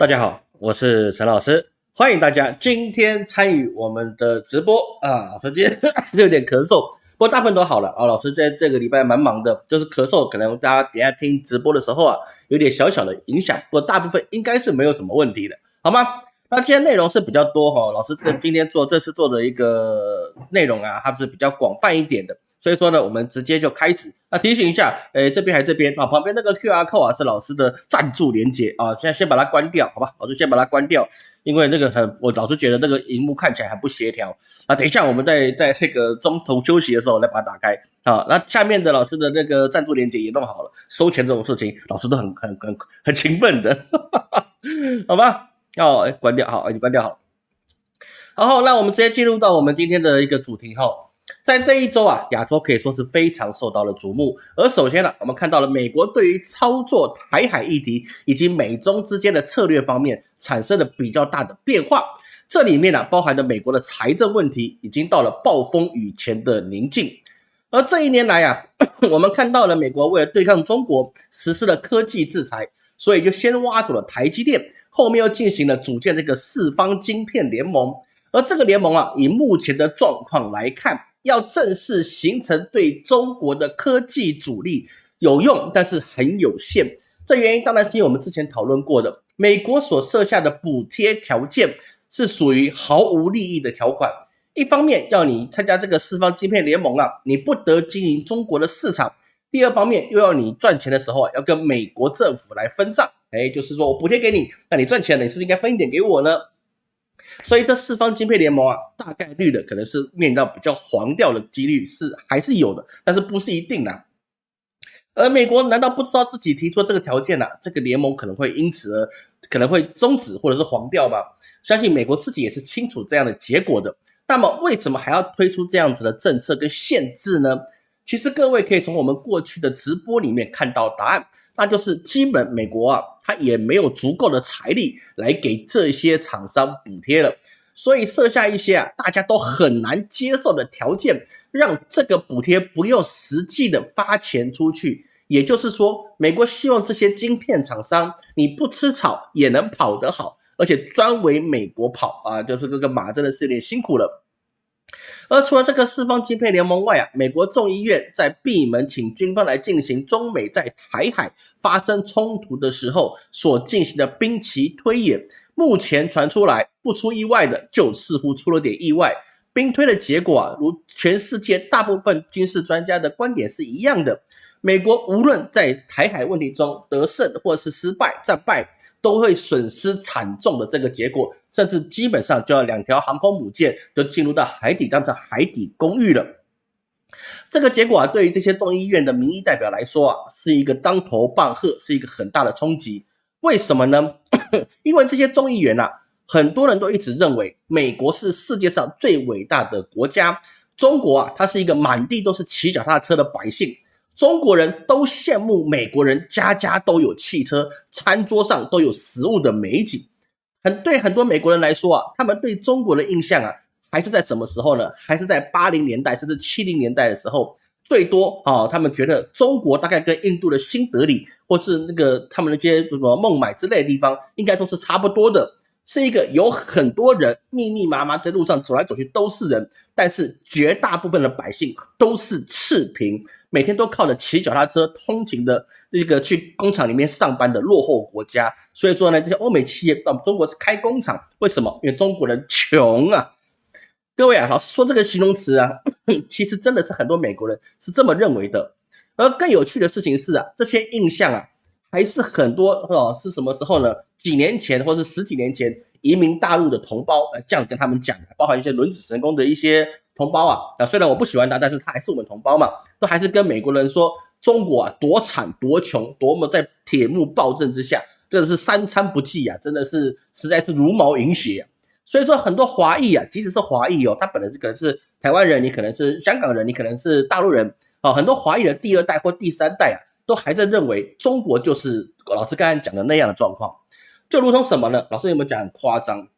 大家好，我是陈老师，欢迎大家今天参与我们的直播啊。老师今天 有点咳嗽，不过大部分都好了啊。老师在这个礼拜蛮忙的，就是咳嗽，可能大家等下听直播的时候啊，有点小小的影响，不过大部分应该是没有什么问题的，好吗？那今天内容是比较多哈，老师这今天做这次做的一个内容啊，它是比较广泛一点的。所以说呢，我们直接就开始。那提醒一下，诶，这边还这边啊，旁边那个 Q R code 啊是老师的赞助连接啊，现在先把它关掉，好吧？老师先把它关掉，因为那个很，我老是觉得那个荧幕看起来很不协调啊。等一下我们在在这个中途休息的时候来把它打开啊。那下面的老师的那个赞助连接也弄好了，收钱这种事情，老师都很很很很勤奋的，哈哈哈好吧？哦，关掉好，已经关掉好。然后，那我们直接进入到我们今天的一个主题哈。在这一周啊，亚洲可以说是非常受到了瞩目。而首先呢，我们看到了美国对于操作台海议题以及美中之间的策略方面产生了比较大的变化。这里面呢，包含着美国的财政问题已经到了暴风雨前的宁静。而这一年来啊，我们看到了美国为了对抗中国实施了科技制裁，所以就先挖走了台积电，后面又进行了组建这个四方晶片联盟。而这个联盟啊，以目前的状况来看，要正式形成对中国的科技主力有用，但是很有限。这原因当然是因为我们之前讨论过的，美国所设下的补贴条件是属于毫无利益的条款。一方面要你参加这个四方晶片联盟啊，你不得经营中国的市场；第二方面又要你赚钱的时候啊，要跟美国政府来分账。哎，就是说我补贴给你，那你赚钱了，你是不是应该分一点给我呢？所以这四方晶片联盟啊，大概率的可能是面临到比较黄掉的几率是还是有的，但是不是一定的。而美国难道不知道自己提出这个条件呢？这个联盟可能会因此而可能会终止或者是黄掉吗？相信美国自己也是清楚这样的结果的。那么为什么还要推出这样子的政策跟限制呢？其实各位可以从我们过去的直播里面看到答案，那就是基本美国啊，它也没有足够的财力来给这些厂商补贴了，所以设下一些啊大家都很难接受的条件，让这个补贴不用实际的发钱出去。也就是说，美国希望这些晶片厂商你不吃草也能跑得好，而且专为美国跑啊，就是这个马真的是有点辛苦了。而除了这个四方晶片联盟外啊，美国众议院在闭门请军方来进行中美在台海发生冲突的时候所进行的兵棋推演，目前传出来不出意外的，就似乎出了点意外。兵推的结果啊，如全世界大部分军事专家的观点是一样的。美国无论在台海问题中得胜或是失败战败，都会损失惨重的这个结果，甚至基本上就要两条航空母舰都进入到海底当成海底公寓了。这个结果啊，对于这些众议院的民意代表来说啊，是一个当头棒喝，是一个很大的冲击。为什么呢？因为这些众议员呐，很多人都一直认为美国是世界上最伟大的国家，中国啊，它是一个满地都是骑脚踏车的百姓。中国人都羡慕美国人家家都有汽车，餐桌上都有食物的美景。很对很多美国人来说啊，他们对中国的印象啊，还是在什么时候呢？还是在八零年代甚至七零年代的时候，最多啊，他们觉得中国大概跟印度的新德里或是那个他们那些什么孟买之类的地方，应该都是差不多的，是一个有很多人密密麻麻在路上走来走去都是人，但是绝大部分的百姓都是赤贫。每天都靠着骑脚踏车通勤的这个去工厂里面上班的落后国家，所以说呢，这些欧美企业到中国是开工厂，为什么？因为中国人穷啊！各位啊，老师说这个形容词啊，其实真的是很多美国人是这么认为的。而更有趣的事情是啊，这些印象啊，还是很多哦，是什么时候呢？几年前或是十几年前移民大陆的同胞呃这样跟他们讲的，包含一些轮子神功的一些。同胞啊，啊，虽然我不喜欢他，但是他还是我们同胞嘛，都还是跟美国人说中国啊多惨多穷，多么在铁幕暴政之下，真的是三餐不济啊，真的是实在是茹毛饮血。所以说很多华裔啊，即使是华裔哦，他本来是可能是台湾人，你可能是香港人，你可能是大陆人啊，很多华裔的第二代或第三代啊，都还在认为中国就是老师刚才讲的那样的状况，就如同什么呢？老师有没有讲很夸张？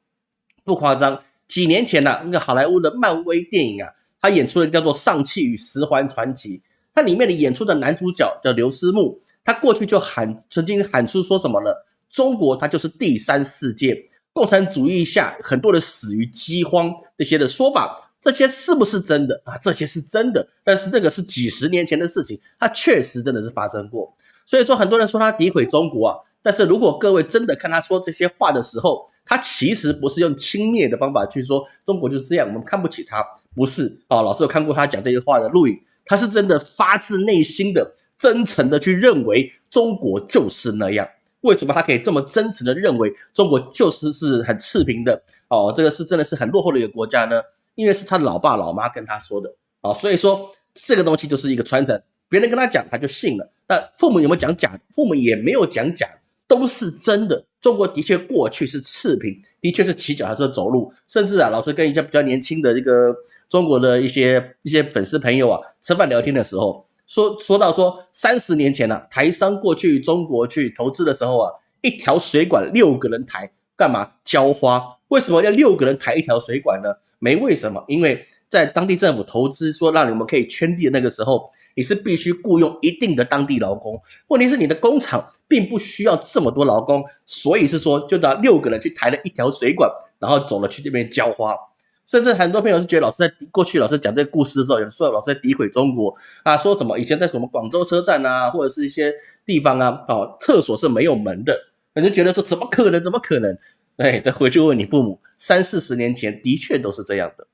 不夸张。几年前呢，那个好莱坞的漫威电影啊，他演出的叫做《上汽与十环传奇》，它里面的演出的男主角叫刘思慕，他过去就喊曾经喊出说什么呢？中国它就是第三世界，共产主义下很多人死于饥荒这些的说法，这些是不是真的啊？这些是真的，但是那个是几十年前的事情，它确实真的是发生过。所以说，很多人说他诋毁中国啊，但是如果各位真的看他说这些话的时候，他其实不是用轻蔑的方法去说中国就是这样，我们看不起他，不是啊。老师有看过他讲这些话的录影，他是真的发自内心的、真诚的去认为中国就是那样。为什么他可以这么真诚的认为中国就是是很赤贫的哦？这个是真的是很落后的一个国家呢？因为是他老爸老妈跟他说的啊，所以说这个东西就是一个传承。别人跟他讲，他就信了。那父母有没有讲假？父母也没有讲假，都是真的。中国的确过去是赤贫，的确是骑脚踏车走路，甚至啊，老师跟一些比较年轻的这个中国的一些一些粉丝朋友啊吃饭聊天的时候，说说到说三十年前呢，台商过去中国去投资的时候啊，一条水管六个人抬，干嘛浇花？为什么要六个人抬一条水管呢？没为什么，因为在当地政府投资说让你们可以圈地的那个时候。你是必须雇佣一定的当地劳工，问题是你的工厂并不需要这么多劳工，所以是说就找六个人去抬了一条水管，然后走了去这边浇花。甚至很多朋友是觉得老师在过去老师讲这个故事的时候，有说老师在诋毁中国啊，说什么以前在什么广州车站啊，或者是一些地方啊，哦，厕所是没有门的，你就觉得说怎么可能？怎么可能？哎，再回去问你父母，三四十年前的确都是这样的。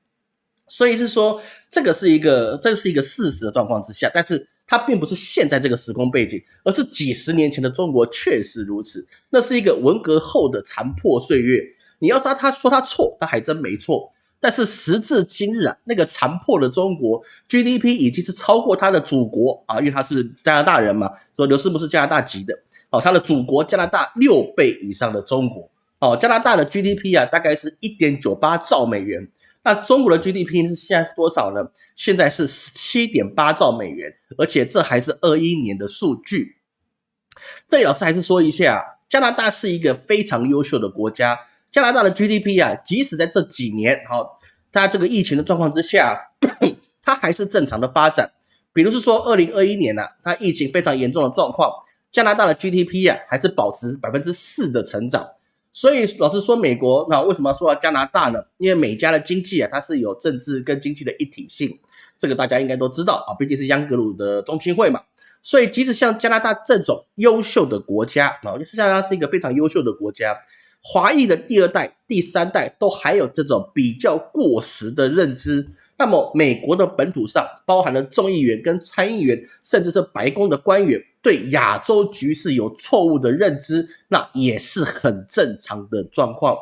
所以是说，这个是一个，这是一个事实的状况之下，但是它并不是现在这个时空背景，而是几十年前的中国确实如此。那是一个文革后的残破岁月。你要说他说他错，他还真没错。但是时至今日啊，那个残破的中国 GDP 已经是超过他的祖国啊，因为他是加拿大人嘛，说刘师不是加拿大籍的哦，他的祖国加拿大六倍以上的中国哦，加拿大的 GDP 啊，大概是一点九八兆美元。那中国的 GDP 是现在是多少呢？现在是十七点八兆美元，而且这还是二一年的数据。这里老师还是说一下，加拿大是一个非常优秀的国家。加拿大的 GDP 啊，即使在这几年，好，它这个疫情的状况之下，它还是正常的发展。比如是说，二零二一年呢，它疫情非常严重的状况，加拿大的 GDP 啊，还是保持百分之四的成长。所以老师说美国，那为什么说加拿大呢？因为美加的经济啊，它是有政治跟经济的一体性，这个大家应该都知道啊，毕竟是央格鲁的中心会嘛。所以即使像加拿大这种优秀的国家啊，加拿大是一个非常优秀的国家，华裔的第二代、第三代都还有这种比较过时的认知。那么美国的本土上包含了众议员跟参议员，甚至是白宫的官员。对亚洲局势有错误的认知，那也是很正常的状况。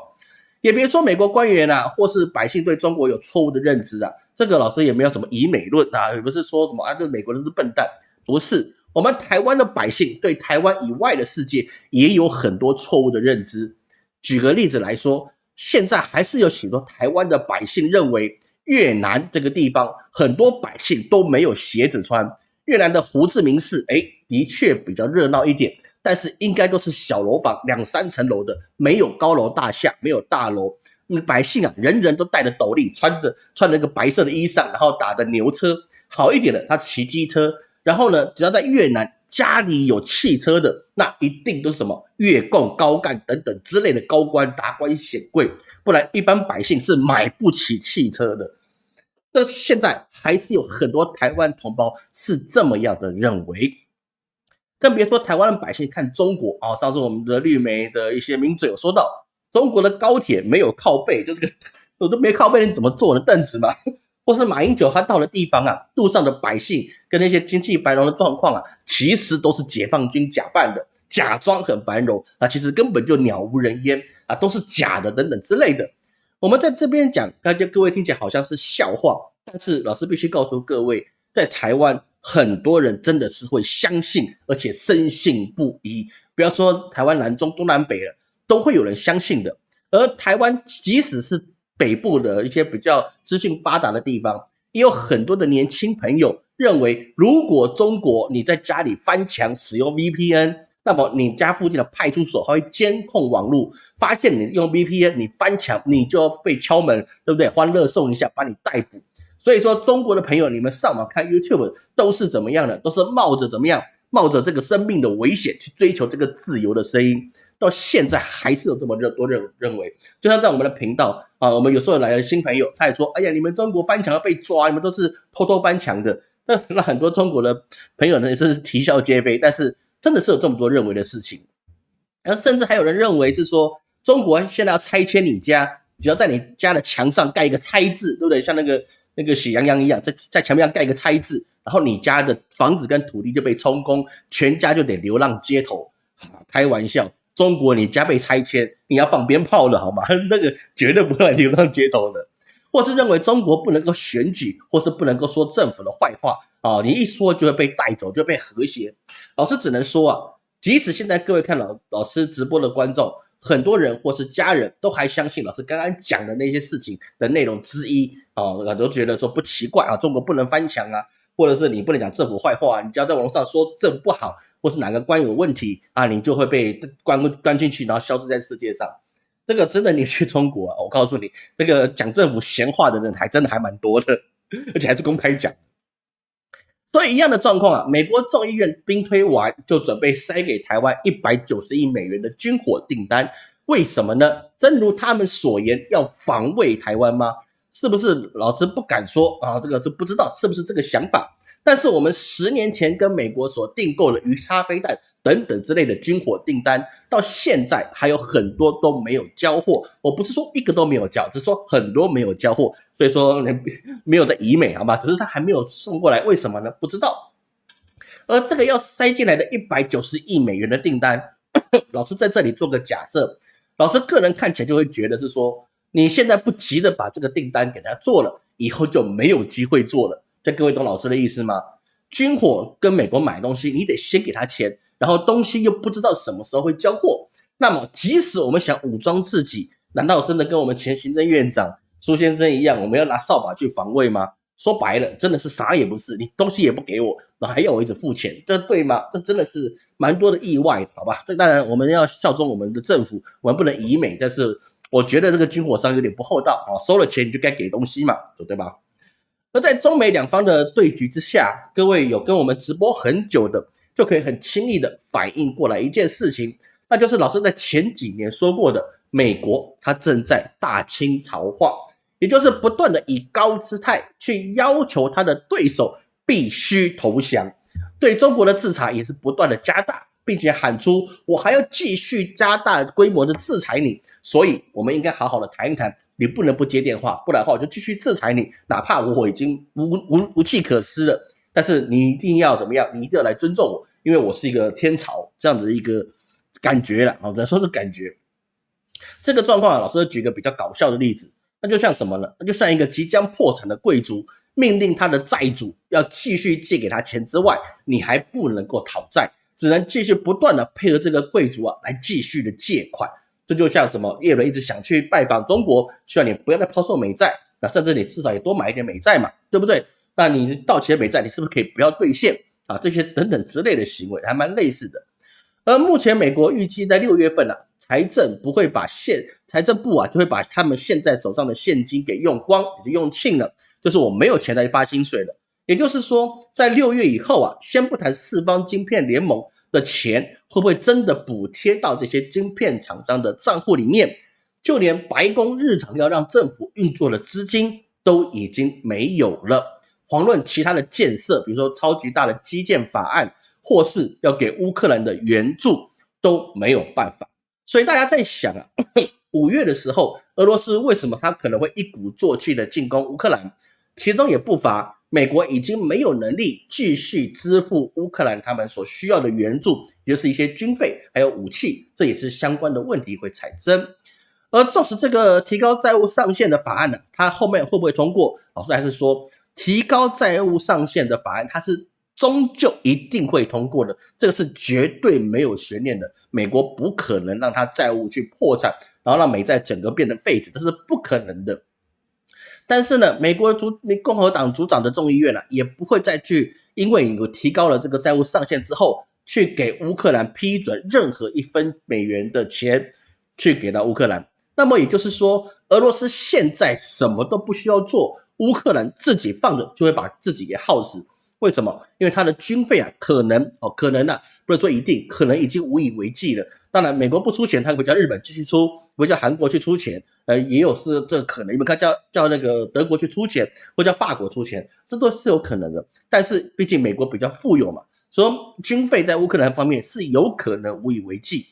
也别说美国官员啊，或是百姓对中国有错误的认知啊，这个老师也没有什么以美论啊，也不是说什么啊，这美国人是笨蛋，不是。我们台湾的百姓对台湾以外的世界也有很多错误的认知。举个例子来说，现在还是有许多台湾的百姓认为越南这个地方很多百姓都没有鞋子穿。越南的胡志明市，哎，的确比较热闹一点，但是应该都是小楼房，两三层楼的，没有高楼大厦，没有大楼。那百姓啊，人人都戴着斗笠，穿着穿着个白色的衣裳，然后打的牛车。好一点的，他骑机车。然后呢，只要在越南家里有汽车的，那一定都是什么越共高干等等之类的高官达官显贵，不然一般百姓是买不起汽车的。这现在还是有很多台湾同胞是这么样的认为，更别说台湾的百姓看中国啊。上次我们的绿媒的一些名嘴有说到，中国的高铁没有靠背，就这个我都没靠背，你怎么坐的凳子嘛？或是马英九他到的地方啊，路上的百姓跟那些经济繁荣的状况啊，其实都是解放军假扮的，假装很繁荣啊，其实根本就鸟无人烟啊，都是假的等等之类的。我们在这边讲，大家各位听起来好像是笑话，但是老师必须告诉各位，在台湾很多人真的是会相信，而且深信不疑。不要说台湾南中东南北了，都会有人相信的。而台湾即使是北部的一些比较资讯发达的地方，也有很多的年轻朋友认为，如果中国你在家里翻墙使用 VPN。那么你家附近的派出所会监控网络，发现你用 VPN，你翻墙，你就要被敲门，对不对？欢乐送一下，把你逮捕。所以说，中国的朋友，你们上网看 YouTube 都是怎么样的？都是冒着怎么样？冒着这个生命的危险去追求这个自由的声音。到现在还是有这么认多认认为。就像在我们的频道啊，我们有时候来了新朋友，他也说：“哎呀，你们中国翻墙要被抓，你们都是偷偷翻墙的。”那那很多中国的朋友呢，也是啼笑皆非。但是真的是有这么多认为的事情，而甚至还有人认为是说，中国现在要拆迁你家，只要在你家的墙上盖一个“拆”字，对不对？像那个那个喜羊羊一样，在在墙壁上盖一个“拆”字，然后你家的房子跟土地就被充公，全家就得流浪街头。开玩笑，中国你家被拆迁，你要放鞭炮了好吗？那个绝对不会流浪街头的。或是认为中国不能够选举，或是不能够说政府的坏话啊！你一说就会被带走，就被和谐。老师只能说啊，即使现在各位看老老师直播的观众，很多人或是家人都还相信老师刚刚讲的那些事情的内容之一啊，都觉得说不奇怪啊，中国不能翻墙啊，或者是你不能讲政府坏话，啊你只要在网络上说政府不好，或是哪个官有问题啊，你就会被关关进去，然后消失在世界上。这个真的，你去中国，我告诉你，这个讲政府闲话的人还真的还蛮多的，而且还是公开讲。所以一样的状况啊，美国众议院兵推完，就准备塞给台湾一百九十亿美元的军火订单，为什么呢？正如他们所言，要防卫台湾吗？是不是？老师不敢说啊，这个是不知道是不是这个想法。但是我们十年前跟美国所订购的鱼叉飞弹等等之类的军火订单，到现在还有很多都没有交货。我不是说一个都没有交，只是说很多没有交货。所以说没有在以美，好吧？只是他还没有送过来，为什么呢？不知道。而这个要塞进来的一百九十亿美元的订单，老师在这里做个假设，老师个人看起来就会觉得是说，你现在不急着把这个订单给他做了，以后就没有机会做了。这各位懂老师的意思吗？军火跟美国买东西，你得先给他钱，然后东西又不知道什么时候会交货。那么，即使我们想武装自己，难道真的跟我们前行政院长苏先生一样，我们要拿扫把去防卫吗？说白了，真的是啥也不是，你东西也不给我，然后还要我一直付钱，这对吗？这真的是蛮多的意外，好吧？这当然我们要效忠我们的政府，我们不能以美，但是我觉得这个军火商有点不厚道啊，收了钱你就该给东西嘛，对吧？而在中美两方的对局之下，各位有跟我们直播很久的，就可以很轻易的反应过来一件事情，那就是老师在前几年说过的，美国它正在大清朝化，也就是不断的以高姿态去要求他的对手必须投降，对中国的制裁也是不断的加大，并且喊出我还要继续加大规模的制裁你，所以我们应该好好的谈一谈。你不能不接电话，不然的话我就继续制裁你，哪怕我已经无无无计可施了。但是你一定要怎么样？你一定要来尊重我，因为我是一个天朝这样子一个感觉了啊，只能说是感觉。这个状况啊，老师举个比较搞笑的例子，那就像什么呢？那就像一个即将破产的贵族，命令他的债主要继续借给他钱之外，你还不能够讨债，只能继续不断的配合这个贵族啊来继续的借款。这就像什么？叶伦一直想去拜访中国，希望你不要再抛售美债，那甚至你至少也多买一点美债嘛，对不对？那你到期的美债，你是不是可以不要兑现啊？这些等等之类的行为还蛮类似的。而目前美国预计在六月份啊，财政不会把现财政部啊就会把他们现在手上的现金给用光，也就用罄了，就是我没有钱来发薪水了。也就是说，在六月以后啊，先不谈四方晶片联盟。的钱会不会真的补贴到这些晶片厂商的账户里面？就连白宫日常要让政府运作的资金都已经没有了。遑论其他的建设，比如说超级大的基建法案，或是要给乌克兰的援助都没有办法。所以大家在想啊，五月的时候，俄罗斯为什么他可能会一鼓作气的进攻乌克兰？其中也不乏。美国已经没有能力继续支付乌克兰他们所需要的援助，也就是一些军费还有武器，这也是相关的问题会产生。而纵使这个提高债务上限的法案呢，它后面会不会通过？老师还是说，提高债务上限的法案，它是终究一定会通过的，这个是绝对没有悬念的。美国不可能让它债务去破产，然后让美债整个变成废纸，这是不可能的。但是呢，美国主共和党主掌的众议院呢，也不会再去因为有提高了这个债务上限之后，去给乌克兰批准任何一分美元的钱去给到乌克兰。那么也就是说，俄罗斯现在什么都不需要做，乌克兰自己放着就会把自己给耗死。为什么？因为它的军费啊，可能哦，可能啊，不能说一定，可能已经无以为继了。当然，美国不出钱，他会叫日本继续出，会叫韩国去出钱，呃，也有是这可能。你们看，叫叫那个德国去出钱，或叫法国出钱，这都是有可能的。但是，毕竟美国比较富有嘛，所以军费在乌克兰方面是有可能无以为继。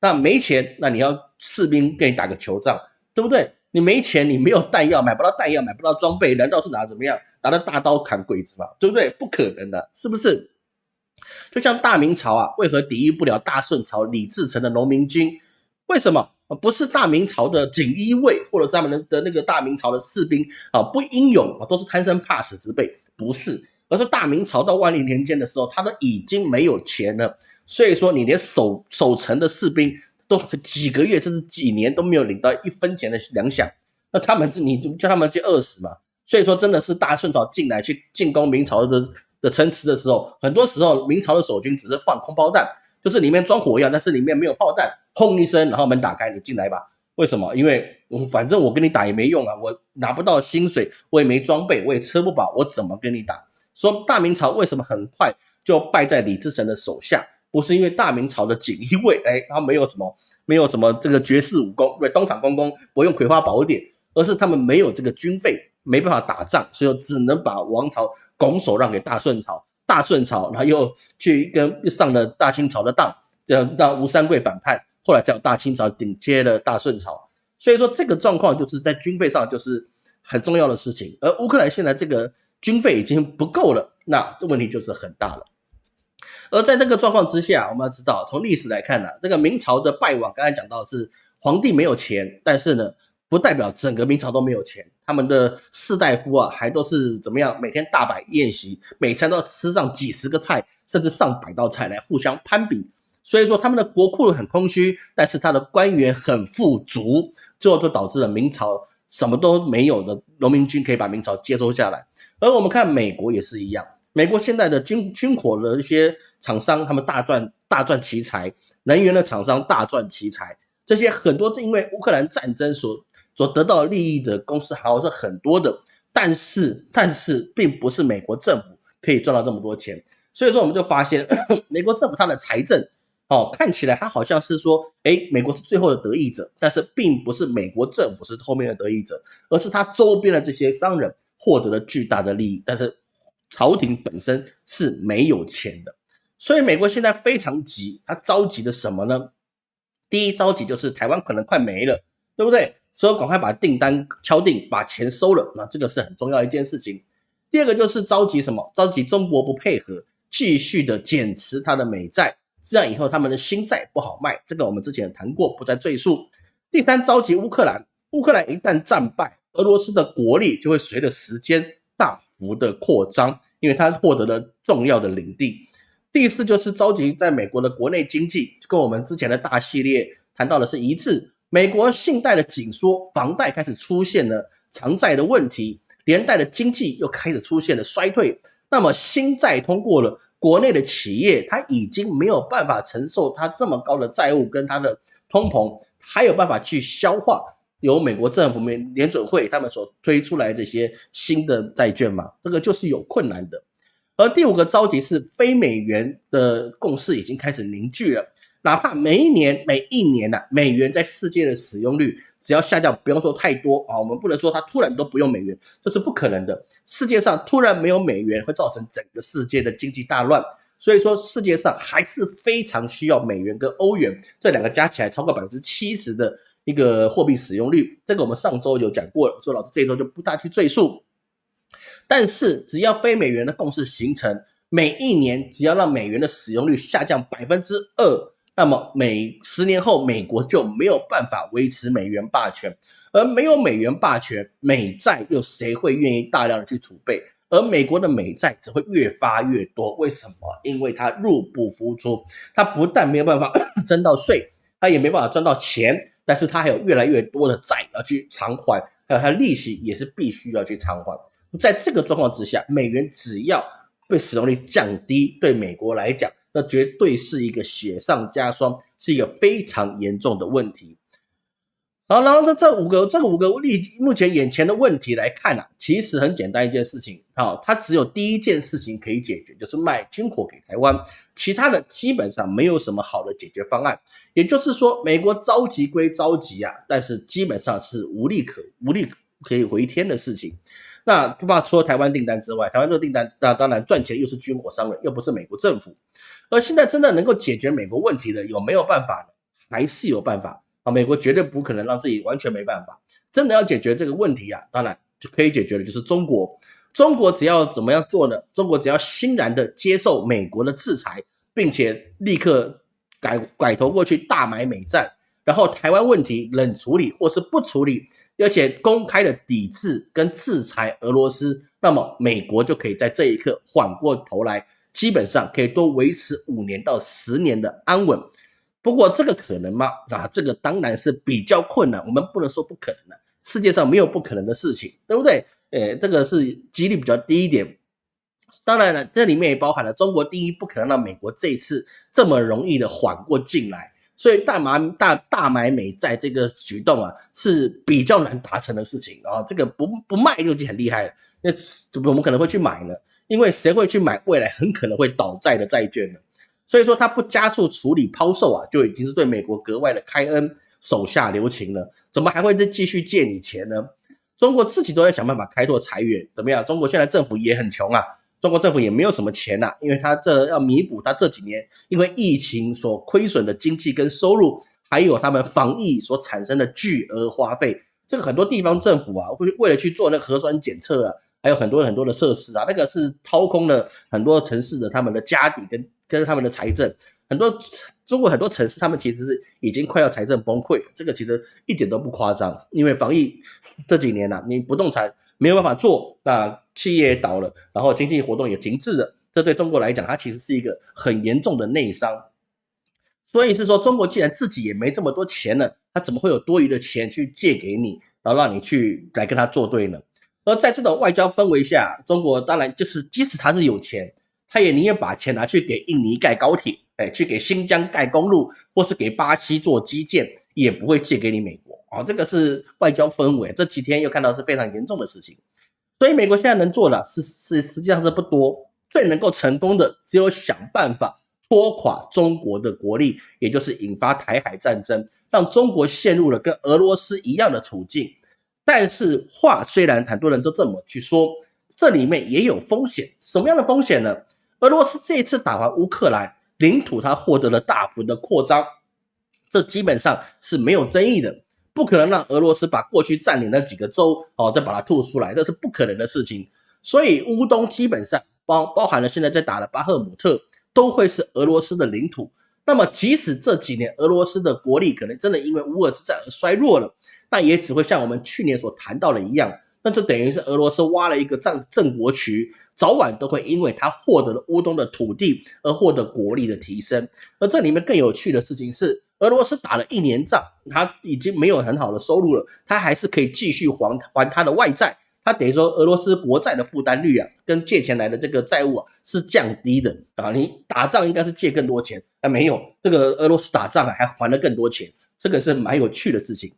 那没钱，那你要士兵跟你打个球仗，对不对？你没钱，你没有弹药，买不到弹药，买不到装备，难道是拿怎么样？拿着大刀砍鬼子吗？对不对？不可能的，是不是？就像大明朝啊，为何抵御不了大顺朝李自成的农民军？为什么？不是大明朝的锦衣卫，或者是他们的的那个大明朝的士兵啊，不英勇啊，都是贪生怕死之辈？不是，而是大明朝到万历年间的时候，他都已经没有钱了，所以说你连守守城的士兵。都几个月甚至几年都没有领到一分钱的粮饷，那他们你就叫他们去饿死嘛？所以说真的是大顺朝进来去进攻明朝的的城池的时候，很多时候明朝的守军只是放空包弹，就是里面装火药，但是里面没有炮弹，轰一声，然后门打开，你进来吧。为什么？因为反正我跟你打也没用啊，我拿不到薪水，我也没装备，我也吃不饱，我怎么跟你打？说大明朝为什么很快就败在李自成的手下？不是因为大明朝的锦衣卫，哎，他没有什么，没有什么这个绝世武功，对，东厂公公不用葵花宝典，而是他们没有这个军费，没办法打仗，所以只能把王朝拱手让给大顺朝，大顺朝，然后又去跟上了大清朝的当，这样让吴三桂反叛，后来叫大清朝顶接了大顺朝，所以说这个状况就是在军费上就是很重要的事情，而乌克兰现在这个军费已经不够了，那这问题就是很大了。而在这个状况之下，我们要知道，从历史来看呢，这个明朝的败亡，刚才讲到是皇帝没有钱，但是呢，不代表整个明朝都没有钱。他们的士大夫啊，还都是怎么样，每天大摆宴席，每餐都要吃上几十个菜，甚至上百道菜来互相攀比。所以说，他们的国库很空虚，但是他的官员很富足，最后就导致了明朝什么都没有的农民军可以把明朝接收下来。而我们看美国也是一样。美国现在的军军火的一些厂商，他们大赚大赚奇财；能源的厂商大赚奇财。这些很多是因为乌克兰战争所所得到利益的公司，还是很多的。但是，但是并不是美国政府可以赚到这么多钱。所以说，我们就发现 美国政府它的财政哦，看起来它好像是说，哎，美国是最后的得益者，但是并不是美国政府是后面的得益者，而是他周边的这些商人获得了巨大的利益，但是。朝廷本身是没有钱的，所以美国现在非常急，他着急的什么呢？第一着急就是台湾可能快没了，对不对？所以赶快把订单敲定，把钱收了，那这个是很重要一件事情。第二个就是着急什么？着急中国不配合，继续的减持他的美债，这样以后他们的新债不好卖。这个我们之前谈过，不再赘述。第三着急乌克兰，乌克兰一旦战败，俄罗斯的国力就会随着时间大。幅的扩张，因为它获得了重要的领地。第四就是着急在美国的国内经济，跟我们之前的大系列谈到的是一致。美国信贷的紧缩，房贷开始出现了偿债的问题，连带的经济又开始出现了衰退。那么新债通过了，国内的企业它已经没有办法承受它这么高的债务跟它的通膨，还有办法去消化。由美国政府、美联准会他们所推出来这些新的债券嘛，这个就是有困难的。而第五个着急是非美元的共识已经开始凝聚了，哪怕每一年、每一年呐，美元在世界的使用率只要下降，不用说太多啊，我们不能说它突然都不用美元，这是不可能的。世界上突然没有美元，会造成整个世界的经济大乱。所以说，世界上还是非常需要美元跟欧元这两个加起来超过百分之七十的。一个货币使用率，这个我们上周有讲过了，所以老师这一周就不大去赘述。但是只要非美元的共识形成，每一年只要让美元的使用率下降百分之二，那么美十年后美国就没有办法维持美元霸权，而没有美元霸权，美债又谁会愿意大量的去储备？而美国的美债只会越发越多，为什么？因为它入不敷出，它不但没有办法 征到税，它也没办法赚到钱。但是它还有越来越多的债要去偿还，还有它利息也是必须要去偿还。在这个状况之下，美元只要被使用率降低，对美国来讲，那绝对是一个雪上加霜，是一个非常严重的问题。好，然后这这五个这五个例目前眼前的问题来看啊，其实很简单一件事情，好，它只有第一件事情可以解决，就是卖军火给台湾，其他的基本上没有什么好的解决方案。也就是说，美国着急归着急啊，但是基本上是无力可无力可以回天的事情。那不怕除了台湾订单之外，台湾这个订单那当然赚钱又是军火商人，又不是美国政府。而现在真的能够解决美国问题的有没有办法呢？还是有办法。啊，美国绝对不可能让自己完全没办法。真的要解决这个问题啊，当然就可以解决的，就是中国。中国只要怎么样做呢？中国只要欣然的接受美国的制裁，并且立刻改拐头过去大买美债，然后台湾问题冷处理或是不处理，而且公开的抵制跟制裁俄罗斯，那么美国就可以在这一刻缓过头来，基本上可以多维持五年到十年的安稳。不过这个可能吗？啊，这个当然是比较困难。我们不能说不可能的，世界上没有不可能的事情，对不对？诶，这个是几率比较低一点。当然了，这里面也包含了中国第一不可能让美国这一次这么容易的缓过劲来，所以大买大大买美债这个举动啊是比较难达成的事情啊。这个不不卖就已经很厉害了，那我们可能会去买呢？因为谁会去买未来很可能会倒债的债券呢？所以说，他不加速处理抛售啊，就已经是对美国格外的开恩、手下留情了。怎么还会再继续借你钱呢？中国自己都在想办法开拓财源，怎么样？中国现在政府也很穷啊，中国政府也没有什么钱呐，因为他这要弥补他这几年因为疫情所亏损的经济跟收入，还有他们防疫所产生的巨额花费。这个很多地方政府啊，会为了去做那个核酸检测啊，还有很多很多的设施啊，那个是掏空了很多城市的他们的家底跟。跟他们的财政，很多中国很多城市，他们其实是已经快要财政崩溃，这个其实一点都不夸张。因为防疫这几年呐，你不动产没有办法做，那企业也倒了，然后经济活动也停滞了，这对中国来讲，它其实是一个很严重的内伤。所以是说，中国既然自己也没这么多钱了，他怎么会有多余的钱去借给你，然后让你去来跟他作对呢？而在这种外交氛围下，中国当然就是即使他是有钱。他也宁愿把钱拿去给印尼盖高铁，哎，去给新疆盖公路，或是给巴西做基建，也不会借给你美国啊。这个是外交氛围，这几天又看到是非常严重的事情。所以美国现在能做的，是是实际上是不多，最能够成功的只有想办法拖垮中国的国力，也就是引发台海战争，让中国陷入了跟俄罗斯一样的处境。但是话虽然很多人都这么去说，这里面也有风险，什么样的风险呢？俄罗斯这一次打完乌克兰，领土它获得了大幅的扩张，这基本上是没有争议的，不可能让俄罗斯把过去占领那几个州哦再把它吐出来，这是不可能的事情。所以乌东基本上包包含了现在在打的巴赫姆特，都会是俄罗斯的领土。那么即使这几年俄罗斯的国力可能真的因为乌俄之战而衰弱了，那也只会像我们去年所谈到的一样，那就等于是俄罗斯挖了一个战郑国渠。早晚都会因为他获得了乌东的土地而获得国力的提升，而这里面更有趣的事情是，俄罗斯打了一年仗，他已经没有很好的收入了，他还是可以继续还还他的外债，他等于说俄罗斯国债的负担率啊，跟借钱来的这个债务啊是降低的啊，你打仗应该是借更多钱，啊没有，这个俄罗斯打仗啊还还了更多钱，这个是蛮有趣的事情。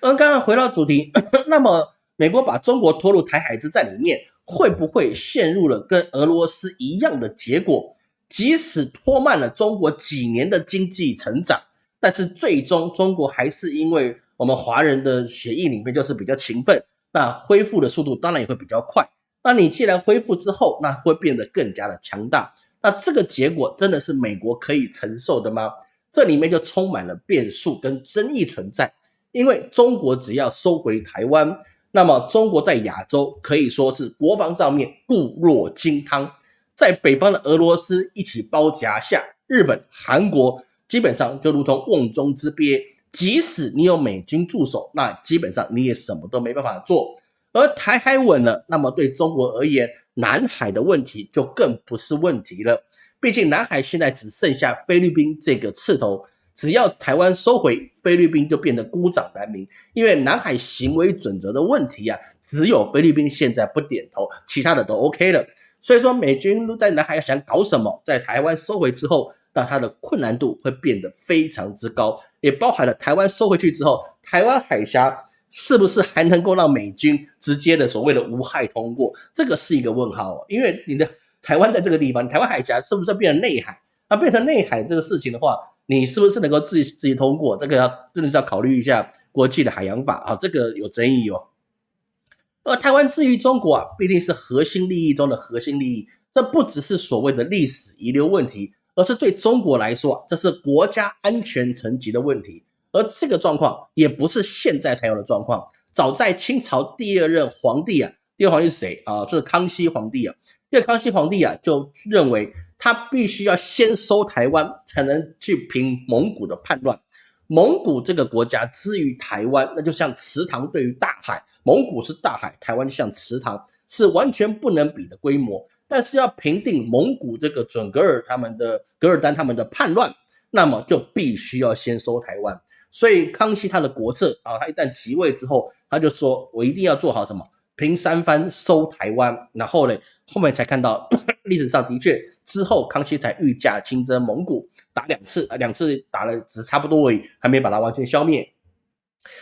嗯，刚刚回到主题，那么美国把中国拖入台海之战里面。会不会陷入了跟俄罗斯一样的结果？即使拖慢了中国几年的经济成长，但是最终中国还是因为我们华人的协议里面就是比较勤奋，那恢复的速度当然也会比较快。那你既然恢复之后，那会变得更加的强大。那这个结果真的是美国可以承受的吗？这里面就充满了变数跟争议存在。因为中国只要收回台湾。那么，中国在亚洲可以说是国防上面固若金汤，在北方的俄罗斯一起包夹下，日本、韩国基本上就如同瓮中之鳖。即使你有美军驻守，那基本上你也什么都没办法做。而台海稳了，那么对中国而言，南海的问题就更不是问题了。毕竟南海现在只剩下菲律宾这个刺头。只要台湾收回，菲律宾就变得孤掌难鸣。因为南海行为准则的问题啊，只有菲律宾现在不点头，其他的都 OK 了。所以说，美军在南海想搞什么，在台湾收回之后，那它的困难度会变得非常之高，也包含了台湾收回去之后，台湾海峡是不是还能够让美军直接的所谓的无害通过？这个是一个问号哦，因为你的台湾在这个地方，台湾海峡是不是变成内海？那变成内海这个事情的话，你是不是能够自己自己通过？这个要真的是要考虑一下国际的海洋法啊，这个有争议哦。而台湾至于中国啊，必定是核心利益中的核心利益，这不只是所谓的历史遗留问题。而是对中国来说，这是国家安全层级的问题。而这个状况也不是现在才有的状况，早在清朝第二任皇帝啊，第二皇帝是谁啊？是康熙皇帝啊。这个康熙皇帝啊，就认为他必须要先收台湾，才能去平蒙古的叛乱。蒙古这个国家之于台湾，那就像池塘对于大海，蒙古是大海，台湾就像池塘，是完全不能比的规模。但是要平定蒙古这个准噶尔他们的噶尔丹他们的叛乱，那么就必须要先收台湾。所以康熙他的国策啊，他一旦即位之后，他就说我一定要做好什么平三藩收台湾。然后呢，后面才看到 历史上的确之后康熙才御驾亲征蒙古，打两次啊，两次打了只差不多而已，还没把它完全消灭。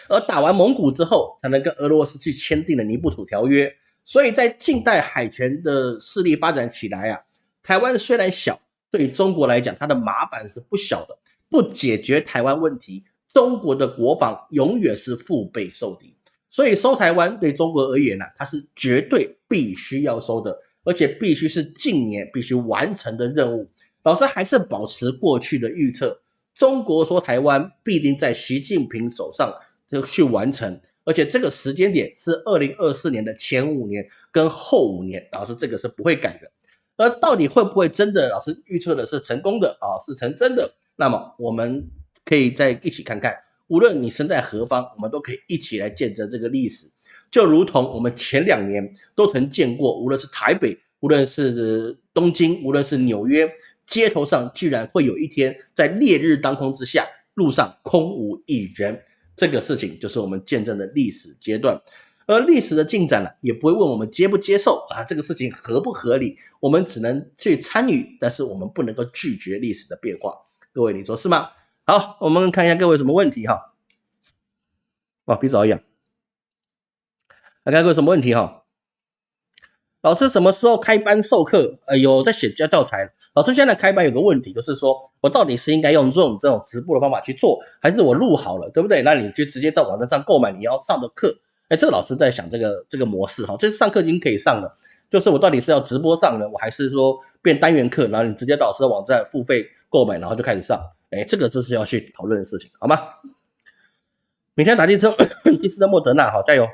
而打完蒙古之后，才能跟俄罗斯去签订了尼布楚条约。所以在近代海权的势力发展起来啊，台湾虽然小，对中国来讲，它的麻烦是不小的。不解决台湾问题，中国的国防永远是腹背受敌。所以收台湾对中国而言呢，它是绝对必须要收的，而且必须是近年必须完成的任务。老师还是保持过去的预测，中国说台湾必定在习近平手上就去完成。而且这个时间点是二零二四年的前五年跟后五年，老师这个是不会改的。而到底会不会真的，老师预测的是成功的啊，是成真的？那么我们可以再一起看看，无论你身在何方，我们都可以一起来见证这个历史。就如同我们前两年都曾见过，无论是台北，无论是东京，无论是纽约，街头上居然会有一天在烈日当空之下，路上空无一人。这个事情就是我们见证的历史阶段，而历史的进展呢，也不会问我们接不接受啊，这个事情合不合理，我们只能去参与，但是我们不能够拒绝历史的变化。各位，你说是吗？好，我们看一下各位什么问题哈。哇，鼻子好痒。来看各位什么问题哈。老师什么时候开班授课？呃，有在写教教材。老师现在开班有个问题，就是说我到底是应该用这种这种直播的方法去做，还是我录好了，对不对？那你就直接在网站上购买你要上的课。哎，这个老师在想这个这个模式哈，就是上课已经可以上了，就是我到底是要直播上呢，我还是说变单元课，然后你直接到老师的网站付费购买，然后就开始上。哎，这个这是要去讨论的事情，好吗？明天打 第四第四的莫德纳，好加油！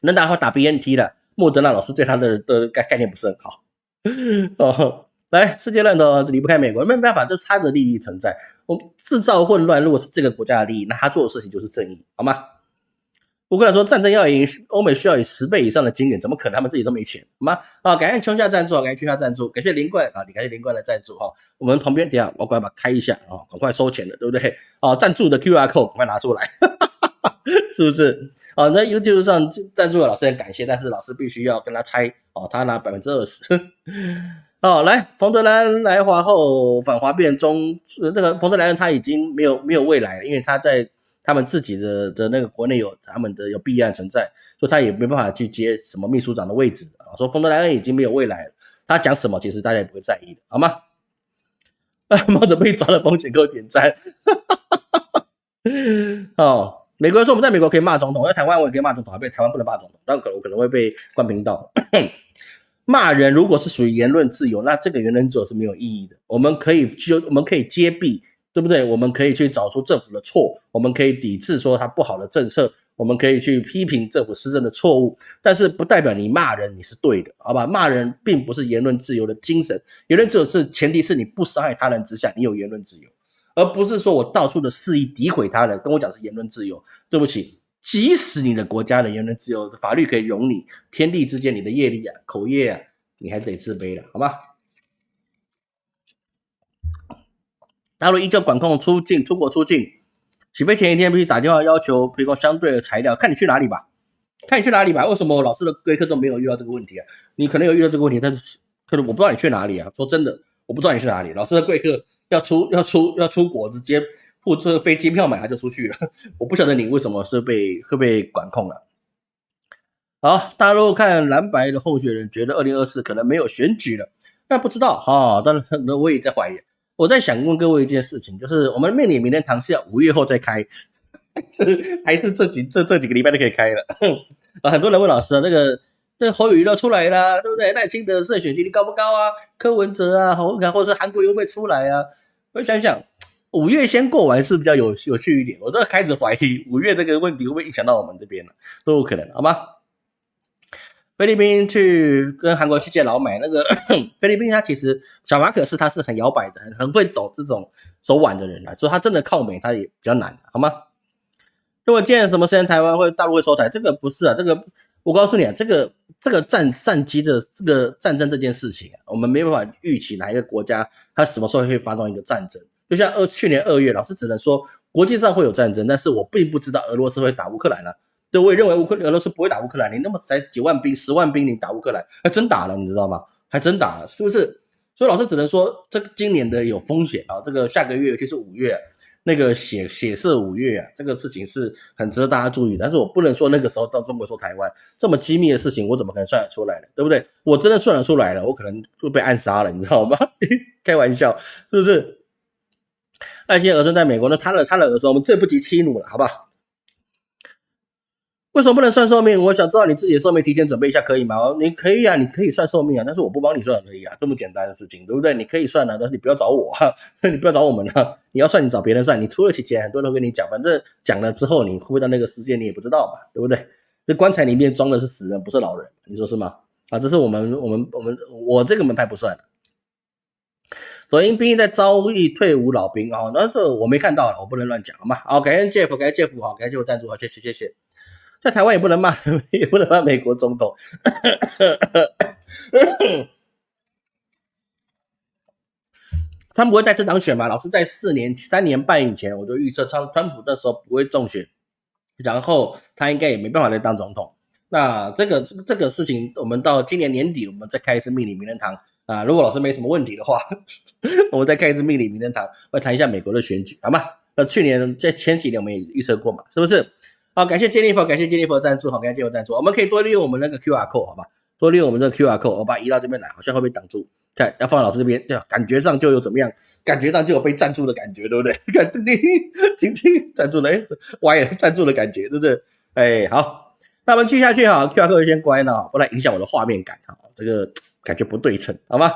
能打好打 BNT 的。莫德纳老师对他的的概概念不是很好 哦。来，世界乱的离不开美国，没办法，这是他的利益存在。我制造混乱，如果是这个国家的利益，那他做的事情就是正义，好吗？乌克兰说战争要赢，欧美需要以十倍以上的金元，怎么可能？他们自己都没钱，好吗？啊，感谢秋夏赞助，感谢秋夏赞助，感谢林冠啊，你感谢林冠的赞助哈。我们旁边等下我赶快把开一下啊，赶快收钱的，对不对？啊，赞助的 Q R code 赶快拿出来。是不是？啊，在 YouTube 上赞助的老师很感谢，但是老师必须要跟他拆哦，他拿百分之二十。哦，来，冯德兰来华后反华变中，这个冯德兰他已经没有没有未来了，因为他在他们自己的的那个国内有他们的有弊案存在，所以他也没办法去接什么秘书长的位置啊。说冯德莱恩已经没有未来了，他讲什么其实大家也不会在意的，好吗？猫子被抓了，风险给我点赞。哦。美国人说我们在美国可以骂总统，在台湾我也可以骂总统，还被台湾不能骂总统，但可能可能会被关频道。骂人如果是属于言论自由，那这个言论自由是没有意义的。我们可以就我们可以揭弊，对不对？我们可以去找出政府的错，我们可以抵制说他不好的政策，我们可以去批评政府施政的错误，但是不代表你骂人你是对的，好吧？骂人并不是言论自由的精神，言论自由是前提是你不伤害他人之下，你有言论自由。而不是说我到处的肆意诋毁他人，跟我讲是言论自由。对不起，即使你的国家的言论自由，法律可以容你，天地之间你的业力啊、口业啊，你还得自卑的，好吗？大陆依旧管控出境、出国出境，起飞前一天必须打电话要求提供相对的材料，看你去哪里吧，看你去哪里吧。为什么老师的贵课都没有遇到这个问题啊？你可能有遇到这个问题，但是可能我不知道你去哪里啊。说真的。我不知道你去哪里。老师的贵客要出要出要出国，直接付这个飞机票买他就出去了。我不晓得你为什么是被会被管控了。好，大陆看蓝白的候选人，觉得二零二四可能没有选举了，那不知道哈。当然，那我也在怀疑。我在想问各位一件事情，就是我们命理明天堂是要五月后再开，还是还是这几这这几个礼拜都可以开了？啊，很多人问老师啊，那个这侯友谊都出来了，对不对？赖清德的胜选几率高不高啊？柯文哲啊，侯看或是韩国会不会出来啊？我想想，五月先过完是比较有有趣一点。我都开始怀疑五月这个问题会不会影响到我们这边了，都有可能，好吗？菲律宾去跟韩国去见老美，那个 菲律宾他其实小马可是他是很摇摆的，很很会抖这种手腕的人啊，所以他真的靠美他也比较难，好吗？如果见什么时间台湾会大陆会收台，这个不是啊，这个我告诉你啊，这个这个战战机的这个战争这件事情，我们没办法预期哪一个国家他什么时候会发动一个战争，就像二去年二月，老师只能说国际上会有战争，但是我并不知道俄罗斯会打乌克兰了。对，我也认为乌克俄罗斯不会打乌克兰。你那么才几万兵、十万兵，你打乌克兰，还真打了，你知道吗？还真打了，是不是？所以老师只能说，这个今年的有风险啊。这个下个月，尤其是五月，那个血血色五月啊，这个事情是很值得大家注意。但是我不能说那个时候到中国说台湾这么机密的事情，我怎么可能算得出来呢？对不对？我真的算得出来了，我可能就被暗杀了，你知道吗？开玩笑，是不是？那些儿孙在美国呢？他的他的儿孙，我们最不及欺辱了，好不好？为什么不能算寿命？我想知道你自己的寿命，提前准备一下可以吗？你可以啊，你可以算寿命啊，但是我不帮你算可以啊，这么简单的事情，对不对？你可以算啊，但是你不要找我，你不要找我们啊。你要算，你找别人算，你出了钱，很多人都跟你讲，反正讲了之后，你会不会到那个时间，你也不知道嘛，对不对？这棺材里面装的是死人，不是老人，你说是吗？啊，这是我们我们我们我这个门派不算的。抖音兵在招役退伍老兵啊，那这我没看到了，我不能乱讲好吗？好，感谢 Jeff，感谢 Jeff，好，感谢我赞助，好，谢谢谢谢。在台湾也不能骂，也不能骂美国总统。他们不会再次当选吗？老师在四年、三年半以前，我就预测川川普那时候不会中选，然后他应该也没办法再当总统。那这个这个这个事情，我们到今年年底，我们再开一次命理名人堂啊。如果老师没什么问题的话，我们再开一次命理名人堂，来谈一下美国的选举，好吗？那去年在前几年我们也预测过嘛，是不是？好，感谢 Jennifer，感谢 Jennifer 赞助，好，感谢 Jennifer 赞助，我们可以多利用我们那个 QR code，好吧？多利用我们这个 QR code，我把它移到这边来，好像会被挡住，看要放老师这边，对？感觉上就有怎么样？感觉上就有被赞助的感觉，对不对？看，听听听，赞助了，歪了，赞助的感觉，对不对？哎，好，那我们继续下去哈，QR code 先关了，不然影响我的画面感哈，这个感觉不对称，好吗？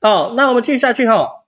好，那我们继续下去哈，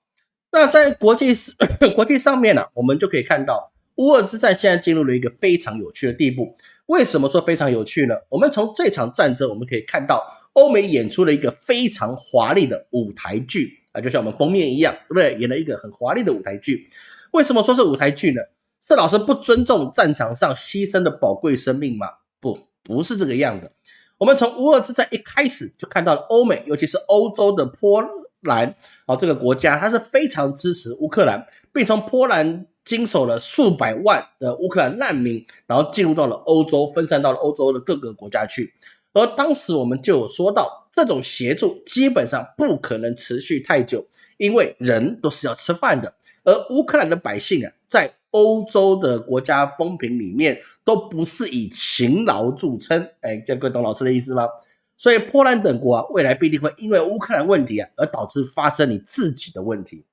那在国际 国际上面呢，我们就可以看到。乌俄之战现在进入了一个非常有趣的地步。为什么说非常有趣呢？我们从这场战争，我们可以看到欧美演出了一个非常华丽的舞台剧啊，就像我们封面一样，对不对？演了一个很华丽的舞台剧。为什么说是舞台剧呢？是老师不尊重战场上牺牲的宝贵生命吗？不，不是这个样的。我们从乌俄之战一开始就看到了欧美，尤其是欧洲的波兰啊这个国家，它是非常支持乌克兰，并从波兰。经手了数百万的乌克兰难民，然后进入到了欧洲，分散到了欧洲的各个国家去。而当时我们就有说到，这种协助基本上不可能持续太久，因为人都是要吃饭的。而乌克兰的百姓啊，在欧洲的国家风评里面都不是以勤劳著称。哎，这各位懂老师的意思吗？所以波兰等国啊，未来必定会因为乌克兰问题啊，而导致发生你自己的问题。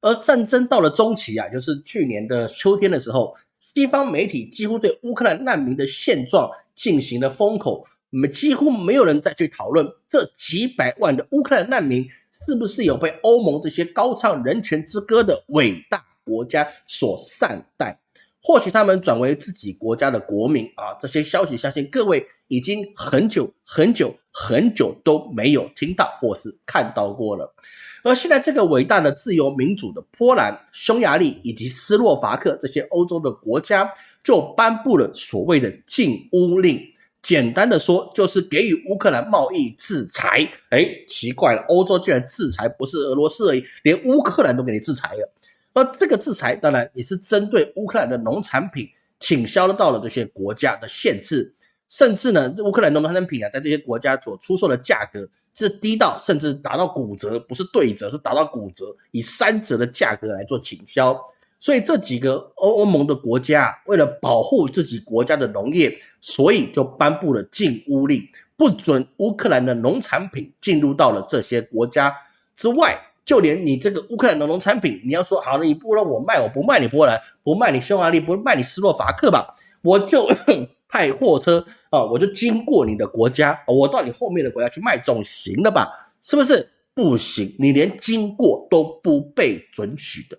而战争到了中期啊，就是去年的秋天的时候，西方媒体几乎对乌克兰难民的现状进行了封口，没几乎没有人再去讨论这几百万的乌克兰难民是不是有被欧盟这些高唱人权之歌的伟大国家所善待，或许他们转为自己国家的国民啊，这些消息相信各位已经很久很久很久都没有听到或是看到过了。而现在，这个伟大的自由民主的波兰、匈牙利以及斯洛伐克这些欧洲的国家，就颁布了所谓的禁乌令。简单的说，就是给予乌克兰贸易制裁。哎，奇怪了，欧洲居然制裁不是俄罗斯而已，连乌克兰都给你制裁了。那这个制裁，当然也是针对乌克兰的农产品倾销到了这些国家的限制。甚至呢，乌克兰农产品啊，在这些国家所出售的价格是低到甚至达到骨折，不是对折，是达到骨折，以三折的价格来做倾销。所以这几个欧欧盟的国家为了保护自己国家的农业，所以就颁布了禁乌令，不准乌克兰的农产品进入到了这些国家之外。就连你这个乌克兰的农产品，你要说好了，你不让我卖，我不卖你波兰，不卖你匈牙利，不卖你斯洛伐克吧，我就派货车啊，我就经过你的国家，我到你后面的国家去卖，总行了吧？是不是？不行，你连经过都不被准许的。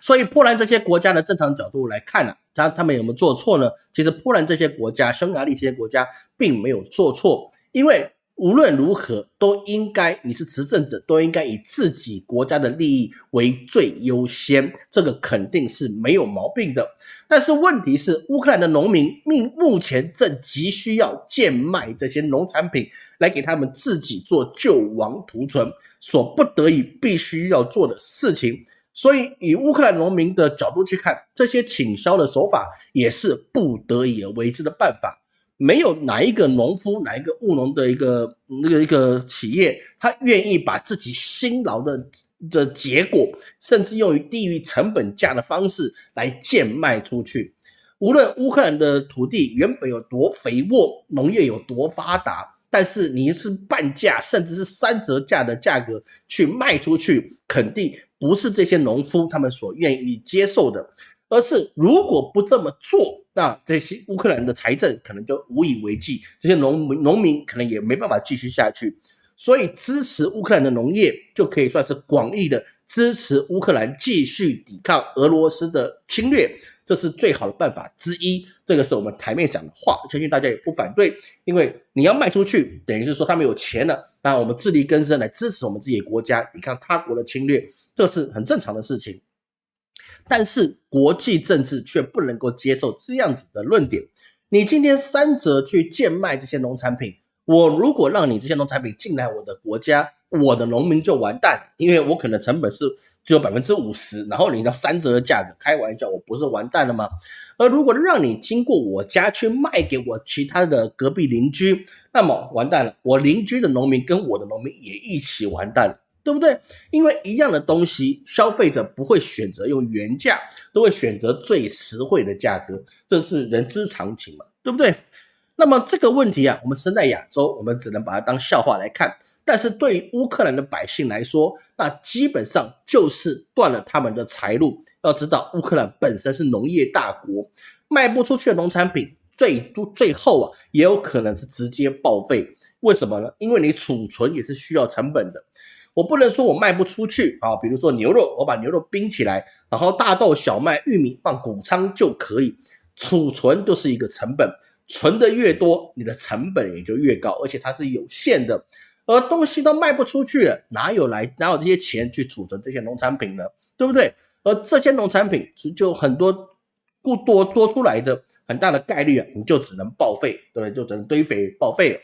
所以，波兰这些国家的正常角度来看呢，他他们有没有做错呢？其实，波兰这些国家、匈牙利这些国家并没有做错，因为无论如何都应该，你是执政者，都应该以自己国家的利益为最优先，这个肯定是没有毛病的。但是问题是，乌克兰的农民命目前正急需要贱卖这些农产品来给他们自己做救亡图存，所不得已必须要做的事情。所以，以乌克兰农民的角度去看，这些倾销的手法也是不得已而为之的办法。没有哪一个农夫、哪一个务农的一个那个一个企业，他愿意把自己辛劳的的结果，甚至用于低于成本价的方式来贱卖出去。无论乌克兰的土地原本有多肥沃，农业有多发达。但是你是半价，甚至是三折价的价格去卖出去，肯定不是这些农夫他们所愿意接受的。而是如果不这么做，那这些乌克兰的财政可能就无以为继，这些农民农民可能也没办法继续下去。所以支持乌克兰的农业就可以算是广义的支持乌克兰继续抵抗俄罗斯的侵略。这是最好的办法之一，这个是我们台面讲的话，相信大家也不反对。因为你要卖出去，等于是说他们有钱了，那我们自力更生来支持我们自己的国家抵抗他国的侵略，这是很正常的事情。但是国际政治却不能够接受这样子的论点。你今天三折去贱卖这些农产品，我如果让你这些农产品进来我的国家，我的农民就完蛋了，因为我可能成本是。只有百分之五十，然后你要三折的价格，开玩笑，我不是完蛋了吗？而如果让你经过我家去卖给我其他的隔壁邻居，那么完蛋了，我邻居的农民跟我的农民也一起完蛋了，对不对？因为一样的东西，消费者不会选择用原价，都会选择最实惠的价格，这是人之常情嘛，对不对？那么这个问题啊，我们身在亚洲，我们只能把它当笑话来看。但是对于乌克兰的百姓来说，那基本上就是断了他们的财路。要知道，乌克兰本身是农业大国，卖不出去的农产品，最多最后啊，也有可能是直接报废。为什么呢？因为你储存也是需要成本的。我不能说我卖不出去啊，比如说牛肉，我把牛肉冰起来，然后大豆、小麦、玉米放谷仓就可以，储存都是一个成本，存的越多，你的成本也就越高，而且它是有限的。而东西都卖不出去了，哪有来哪有这些钱去储存这些农产品呢？对不对？而这些农产品就很多不多多出来的，很大的概率啊，你就只能报废，对不对？就只能堆肥报废了。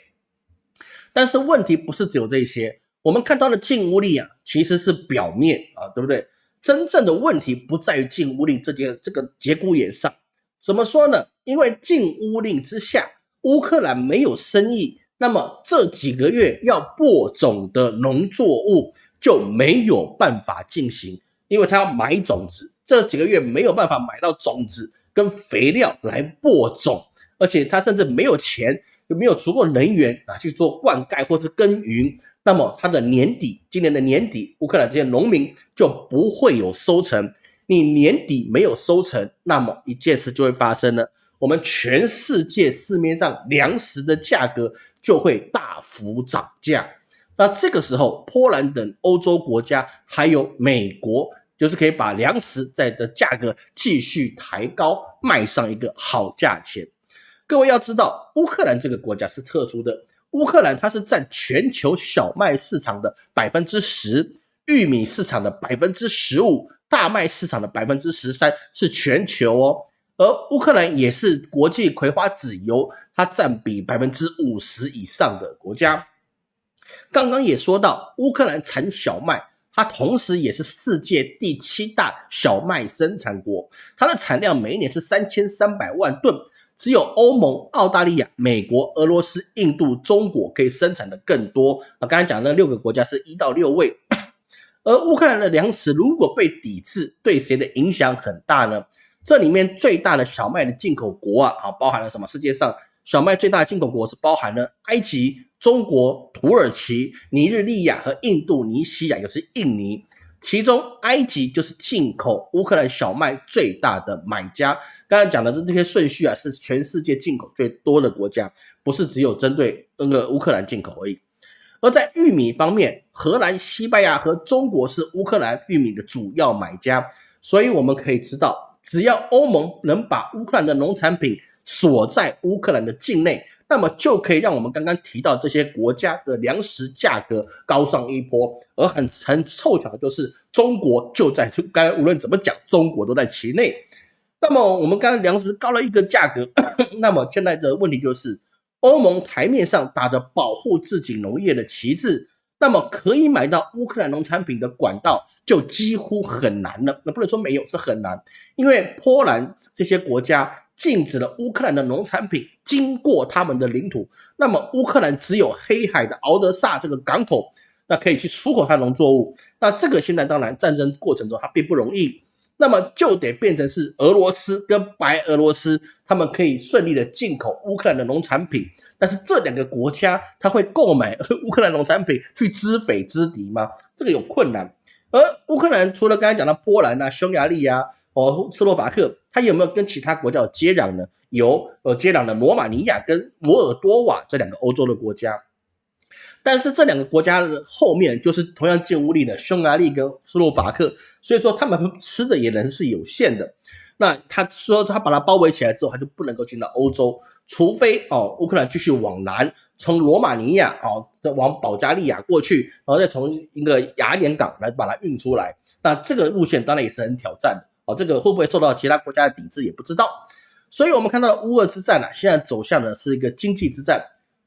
但是问题不是只有这些，我们看到的禁污令啊，其实是表面啊，对不对？真正的问题不在于禁污令这件这个节骨眼上。怎么说呢？因为禁污令之下，乌克兰没有生意。那么这几个月要播种的农作物就没有办法进行，因为他要买种子，这几个月没有办法买到种子跟肥料来播种，而且他甚至没有钱，又没有足够能源啊去做灌溉或是耕耘。那么他的年底，今年的年底，乌克兰这些农民就不会有收成。你年底没有收成，那么一件事就会发生了。我们全世界市面上粮食的价格就会大幅涨价，那这个时候，波兰等欧洲国家还有美国，就是可以把粮食在的价格继续抬高，卖上一个好价钱。各位要知道，乌克兰这个国家是特殊的，乌克兰它是占全球小麦市场的百分之十，玉米市场的百分之十五，大麦市场的百分之十三，是全球哦。而乌克兰也是国际葵花籽油，它占比百分之五十以上的国家。刚刚也说到，乌克兰产小麦，它同时也是世界第七大小麦生产国，它的产量每一年是三千三百万吨，只有欧盟、澳大利亚、美国、俄罗斯、印度、中国可以生产的更多。啊，刚才讲那六个国家是一到六位，而乌克兰的粮食如果被抵制，对谁的影响很大呢？这里面最大的小麦的进口国啊，啊，包含了什么？世界上小麦最大的进口国是包含了埃及、中国、土耳其、尼日利亚和印度尼西亚，也是印尼。其中，埃及就是进口乌克兰小麦最大的买家。刚才讲的这这些顺序啊，是全世界进口最多的国家，不是只有针对那个乌克兰进口而已。而在玉米方面，荷兰、西班牙和中国是乌克兰玉米的主要买家。所以我们可以知道，只要欧盟能把乌克兰的农产品锁在乌克兰的境内。那么就可以让我们刚刚提到这些国家的粮食价格高上一波，而很很凑巧的就是中国就在刚才无论怎么讲，中国都在其内。那么我们刚刚粮食高了一个价格，那么现在的问题就是，欧盟台面上打着保护自己农业的旗帜，那么可以买到乌克兰农产品的管道就几乎很难了。那不能说没有，是很难，因为波兰这些国家。禁止了乌克兰的农产品经过他们的领土，那么乌克兰只有黑海的敖德萨这个港口，那可以去出口它农作物。那这个现在当然战争过程中它并不容易，那么就得变成是俄罗斯跟白俄罗斯他们可以顺利的进口乌克兰的农产品。但是这两个国家他会购买乌克兰农产品去知匪知敌吗？这个有困难。而乌克兰除了刚才讲到波兰啊、匈牙利啊。哦，斯洛伐克，它有没有跟其他国家接壤呢？有，呃，接壤的罗马尼亚跟摩尔多瓦这两个欧洲的国家。但是这两个国家后面就是同样建屋力的匈牙利跟斯洛伐克，所以说他们吃的也能是有限的。那他说他把它包围起来之后，他就不能够进到欧洲，除非哦，乌克兰继续往南，从罗马尼亚哦，往保加利亚过去，然后再从一个雅典港来把它运出来。那这个路线当然也是很挑战的。哦，这个会不会受到其他国家的抵制也不知道，所以我们看到乌俄之战呢，现在走向的是一个经济之战。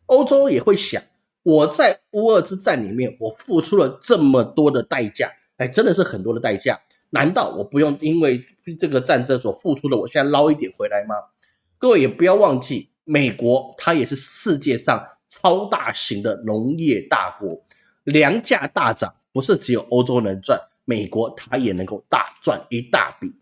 欧洲也会想，我在乌俄之战里面，我付出了这么多的代价，哎，真的是很多的代价，难道我不用因为这个战争所付出的，我现在捞一点回来吗？各位也不要忘记，美国它也是世界上超大型的农业大国，粮价大涨，不是只有欧洲能赚。美国它也能够大赚一大笔，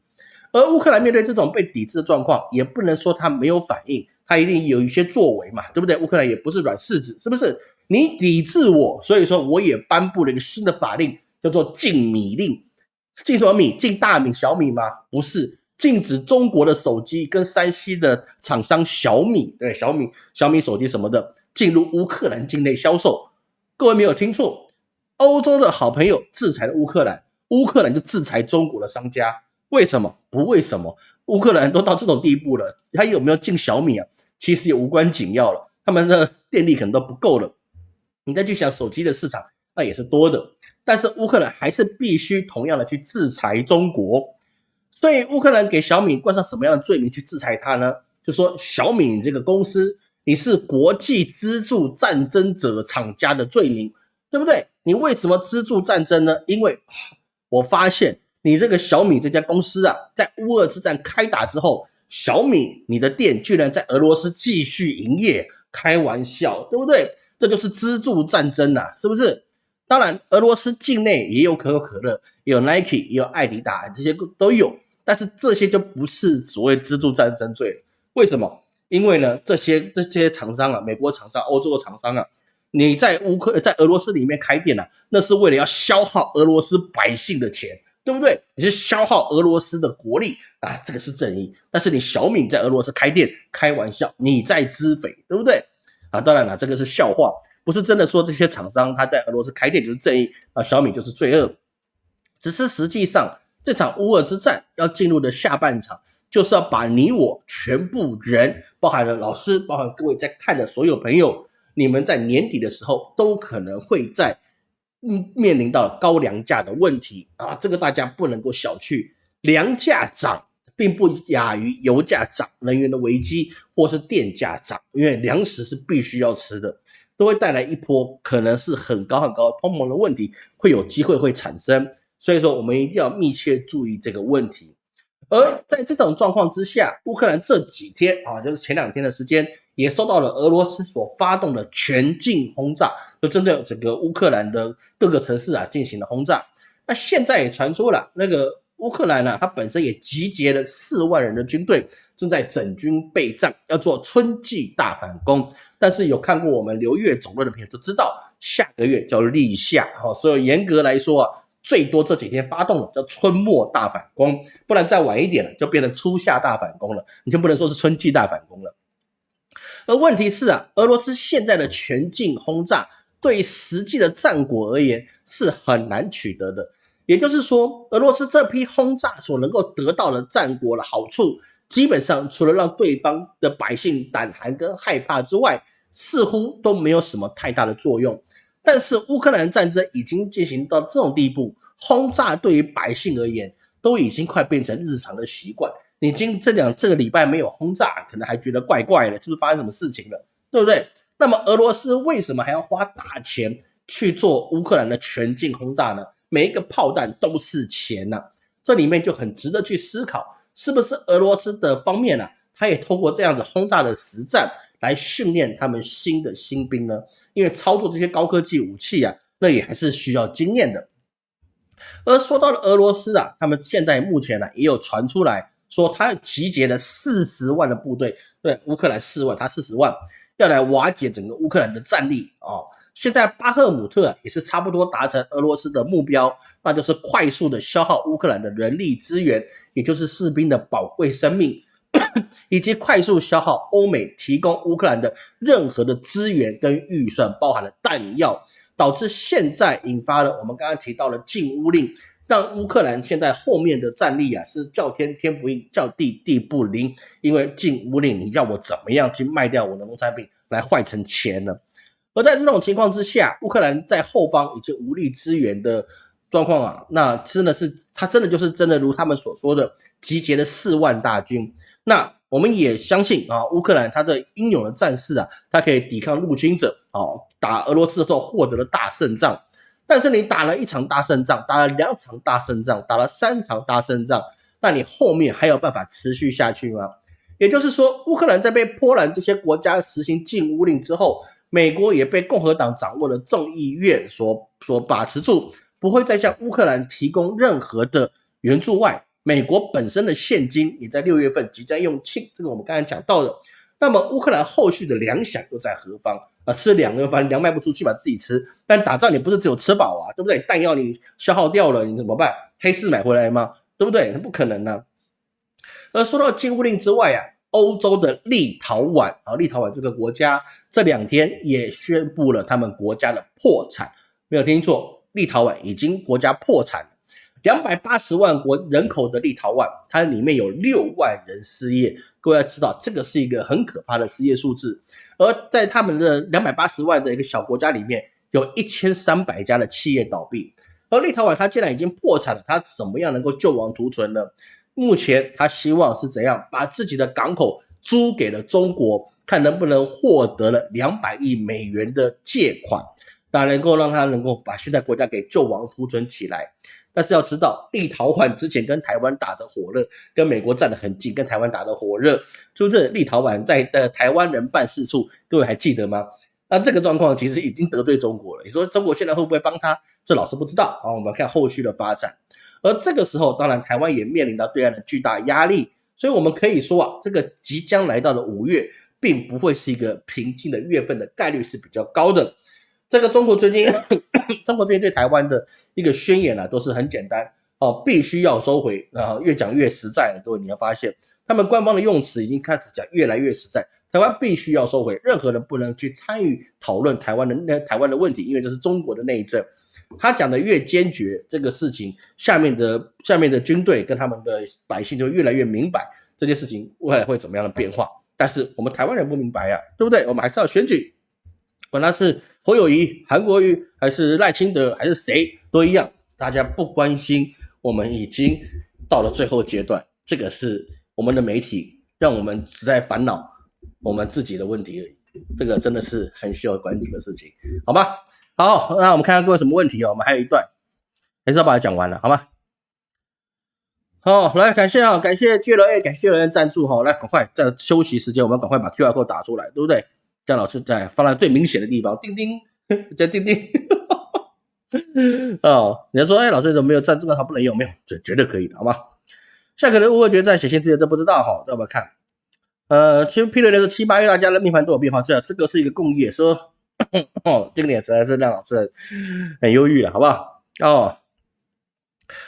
而乌克兰面对这种被抵制的状况，也不能说它没有反应，它一定有一些作为嘛，对不对？乌克兰也不是软柿子，是不是？你抵制我，所以说我也颁布了一个新的法令，叫做禁米令。禁什么米？禁大米、小米吗？不是，禁止中国的手机跟山西的厂商小米，对小米、小米手机什么的进入乌克兰境内销售。各位没有听错，欧洲的好朋友制裁了乌克兰。乌克兰就制裁中国的商家，为什么？不为什么？乌克兰都到这种地步了，他有没有进小米啊？其实也无关紧要了，他们的电力可能都不够了。你再去想手机的市场，那也是多的。但是乌克兰还是必须同样的去制裁中国。所以乌克兰给小米冠上什么样的罪名去制裁它呢？就说小米这个公司，你是国际资助战争者厂家的罪名，对不对？你为什么资助战争呢？因为。我发现你这个小米这家公司啊，在乌俄之战开打之后，小米你的店居然在俄罗斯继续营业，开玩笑，对不对？这就是资助战争呐，是不是？当然，俄罗斯境内也有可口可乐，有 Nike，也有艾迪达，这些都有，但是这些就不是所谓资助战争罪了。为什么？因为呢，这些这些厂商啊，美国厂商、欧洲的厂商啊。你在乌克在俄罗斯里面开店呢，那是为了要消耗俄罗斯百姓的钱，对不对？你是消耗俄罗斯的国力啊，这个是正义。但是你小米在俄罗斯开店，开玩笑，你在知匪，对不对？啊，当然了，这个是笑话，不是真的说这些厂商他在俄罗斯开店就是正义啊，小米就是罪恶。只是实际上这场乌俄之战要进入的下半场，就是要把你我全部人，包含了老师，包含各位在看的所有朋友。你们在年底的时候都可能会在嗯面临到高粮价的问题啊，这个大家不能够小觑。粮价涨并不亚于油价涨、能源的危机或是电价涨，因为粮食是必须要吃的，都会带来一波可能是很高很高通膨的问题，会有机会会产生。所以说，我们一定要密切注意这个问题。而在这种状况之下，乌克兰这几天啊，就是前两天的时间，也受到了俄罗斯所发动的全境轰炸，就针对整个乌克兰的各个城市啊进行了轰炸。那现在也传出了那个乌克兰呢，它本身也集结了四万人的军队，正在整军备战，要做春季大反攻。但是有看过我们刘越总论的朋友都知道，下个月叫立夏，哈，所以严格来说啊。最多这几天发动了叫春末大反攻，不然再晚一点了就变成初夏大反攻了，你就不能说是春季大反攻了。而问题是啊，俄罗斯现在的全境轰炸对实际的战果而言是很难取得的，也就是说，俄罗斯这批轰炸所能够得到的战果的好处，基本上除了让对方的百姓胆寒跟害怕之外，似乎都没有什么太大的作用。但是乌克兰战争已经进行到这种地步，轰炸对于百姓而言都已经快变成日常的习惯。你今这两这个礼拜没有轰炸，可能还觉得怪怪的，是不是发生什么事情了？对不对？那么俄罗斯为什么还要花大钱去做乌克兰的全境轰炸呢？每一个炮弹都是钱呐，这里面就很值得去思考，是不是俄罗斯的方面呢？他也通过这样子轰炸的实战。来训练他们新的新兵呢？因为操作这些高科技武器啊，那也还是需要经验的。而说到了俄罗斯啊，他们现在目前呢也有传出来说，他集结了四十万的部队，对乌克兰四万，他四十万要来瓦解整个乌克兰的战力啊。现在巴赫姆特也是差不多达成俄罗斯的目标，那就是快速的消耗乌克兰的人力资源，也就是士兵的宝贵生命。以及快速消耗欧美提供乌克兰的任何的资源跟预算，包含了弹药，导致现在引发了我们刚刚提到的禁乌令，让乌克兰现在后面的战力啊是叫天天不应，叫地地不灵，因为禁乌令，你要我怎么样去卖掉我的农产品来换成钱呢？而在这种情况之下，乌克兰在后方已经无力支援的状况啊，那真的是他真的就是真的如他们所说的，集结了四万大军。那我们也相信啊，乌克兰他的英勇的战士啊，他可以抵抗入侵者，哦，打俄罗斯的时候获得了大胜仗。但是你打了一场大胜仗，打了两场大胜仗，打了三场大胜仗，那你后面还有办法持续下去吗？也就是说，乌克兰在被波兰这些国家实行禁乌令之后，美国也被共和党掌握的众议院所所把持住，不会再向乌克兰提供任何的援助外。美国本身的现金也在六月份即将用罄，这个我们刚才讲到的。那么乌克兰后续的粮饷又在何方啊？吃粮又反正粮卖不出去，把自己吃。但打仗你不是只有吃饱啊，对不对？弹药你消耗掉了，你怎么办？黑市买回来吗？对不对？那不可能呢。而说到禁物令之外啊，欧洲的立陶宛啊，立陶宛这个国家这两天也宣布了他们国家的破产，没有听错，立陶宛已经国家破产。两百八十万国人口的立陶宛，它里面有六万人失业。各位要知道，这个是一个很可怕的失业数字。而在他们的两百八十万的一个小国家里面，有一千三百家的企业倒闭。而立陶宛它既然已经破产了，它怎么样能够救亡图存呢？目前它希望是怎样把自己的港口租给了中国，看能不能获得了两百亿美元的借款，那能够让他能够把现在国家给救亡图存起来。但是要知道，立陶宛之前跟台湾打得火热，跟美国站得很近，跟台湾打得火热，就这？立陶宛在的台湾人办事处，各位还记得吗？那这个状况其实已经得罪中国了。你说中国现在会不会帮他？这老师不知道啊。我们看后续的发展。而这个时候，当然台湾也面临到对岸的巨大压力，所以我们可以说啊，这个即将来到的五月，并不会是一个平静的月份的概率是比较高的。这个中国最近，中国最近对台湾的一个宣言啊，都是很简单哦，必须要收回然后，越讲越实在。各位你要发现，他们官方的用词已经开始讲越来越实在，台湾必须要收回，任何人不能去参与讨论台湾的那台湾的问题，因为这是中国的内政。他讲的越坚决，这个事情下面的下面的军队跟他们的百姓就越来越明白这件事情未来会怎么样的变化。但是我们台湾人不明白呀，对不对？我们还是要选举，管他是。侯友谊、韩国瑜还是赖清德还是谁都一样，大家不关心。我们已经到了最后阶段，这个是我们的媒体让我们只在烦恼我们自己的问题而已。这个真的是很需要关注的事情，好吗？好，那我们看看各位什么问题哦。我们还有一段，还是要把它讲完了，好吗？好，来感谢啊，感谢 J L A，感谢有人赞助哈，来赶快在休息时间，我们赶快把 Q R code 打出来，对不对？姜老师在放在最明显的地方，钉钉，叫钉钉。哦，你要说，哎，老师怎么没有赞助？他不能用，没有，这绝对可以的，好吧？下个人误会觉得在写信之前，这不知道哈，让我们看。呃，其实 P 六六是七八月大家的命盘都有变化，这这个是一个共业，说哦，这个点实在是让老师很忧郁了，好不好？哦。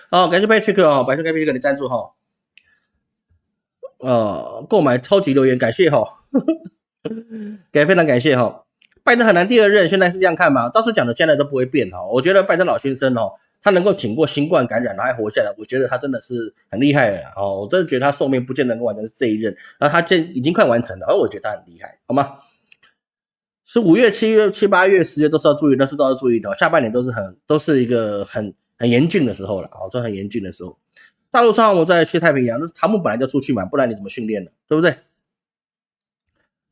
好，感谢 Patrick 哦，感谢 Patrick 的赞助哈。呃，购买超级留言，感谢哈呵呵，感非常感谢哈。拜登很难第二任，现在是这样看吗？照是讲的，现在都不会变哈。我觉得拜登老先生哦，他能够挺过新冠感染，还活下来，我觉得他真的是很厉害哦。我真的觉得他寿命不见得能够完成这一任，然后他这已经快完成了，而我觉得他很厉害，好吗？是五月、七月、七八月、十月都是要注意，都是都要注意的。下半年都是很都是一个很。很严峻的时候了，哦，这很严峻的时候。大陆上我在去太平洋，那唐木本来就出去嘛，不然你怎么训练呢？对不对？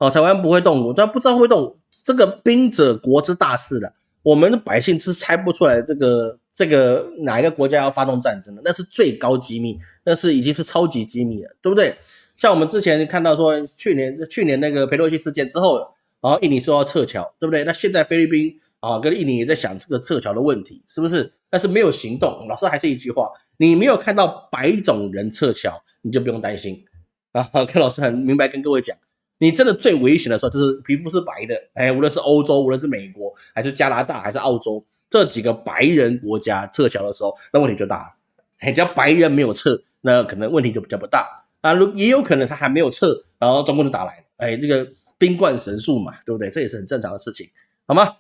哦，台湾不会动武，但不知道会动武，这个兵者国之大事了。我们的百姓是猜不出来这个这个哪一个国家要发动战争的，那是最高机密，那是已经是超级机密了，对不对？像我们之前看到说，去年去年那个佩洛西事件之后，然后印尼说要撤侨，对不对？那现在菲律宾。啊，跟印尼也在想这个撤侨的问题，是不是？但是没有行动。老师还是一句话，你没有看到白种人撤侨，你就不用担心啊。跟老师很明白跟各位讲，你真的最危险的时候就是皮肤是白的，哎，无论是欧洲，无论是美国，还是加拿大，还是澳洲这几个白人国家撤侨的时候，那问题就大了。哎，只要白人没有撤，那可能问题就比较不大啊。如也有可能他还没有撤，然后中共就打来了，哎，这个兵冠神速嘛，对不对？这也是很正常的事情，好吗？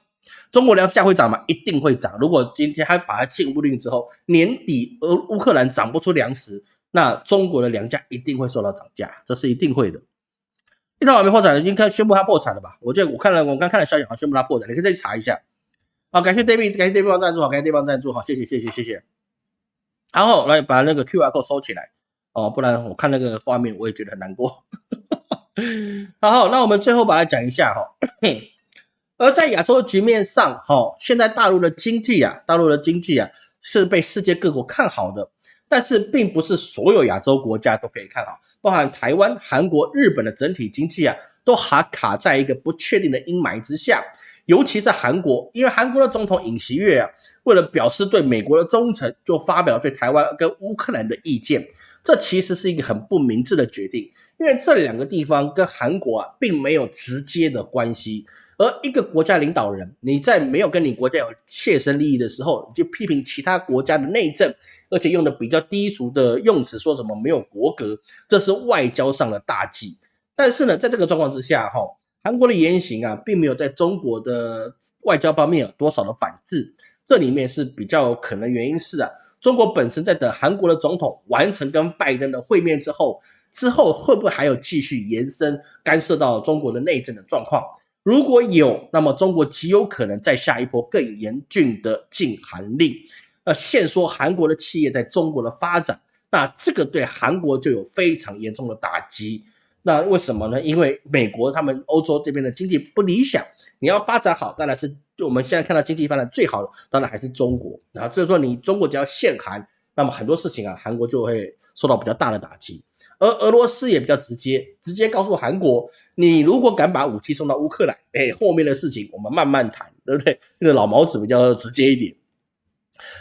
中国粮食价会涨吗？一定会涨。如果今天他把它禁不令之后，年底俄乌克兰涨不出粮食，那中国的粮价一定会受到涨价，这是一定会的。一套还没破产，已经看宣布他破产了吧？我记得我看了，我刚看了消息，好像宣布他破产，你可以再去查一下。好，感谢 David，感谢 David 赞助，好，感谢 David 赞助，好，谢谢，谢谢，谢谢。然后来把那个 QR code 收起来哦，不然我看那个画面我也觉得很难过。然后，那我们最后把它讲一下哈。而在亚洲的局面上，哈，现在大陆的经济啊，大陆的经济啊，是被世界各国看好的，但是并不是所有亚洲国家都可以看好，包含台湾、韩国、日本的整体经济啊，都还卡在一个不确定的阴霾之下。尤其是韩国，因为韩国的总统尹锡悦啊，为了表示对美国的忠诚，就发表对台湾跟乌克兰的意见，这其实是一个很不明智的决定，因为这两个地方跟韩国啊，并没有直接的关系。而一个国家领导人，你在没有跟你国家有切身利益的时候，就批评其他国家的内政，而且用的比较低俗的用词，说什么没有国格，这是外交上的大忌。但是呢，在这个状况之下，哈，韩国的言行啊，并没有在中国的外交方面有多少的反制。这里面是比较可能原因是啊，中国本身在等韩国的总统完成跟拜登的会面之后，之后会不会还有继续延伸干涉到中国的内政的状况？如果有，那么中国极有可能再下一波更严峻的禁韩令，呃，限缩韩国的企业在中国的发展，那这个对韩国就有非常严重的打击。那为什么呢？因为美国他们欧洲这边的经济不理想，你要发展好，当然是我们现在看到经济发展最好的，当然还是中国。然后所以说，你中国只要限韩，那么很多事情啊，韩国就会受到比较大的打击。而俄罗斯也比较直接，直接告诉韩国，你如果敢把武器送到乌克兰，哎，后面的事情我们慢慢谈，对不对？那个老毛子比较直接一点。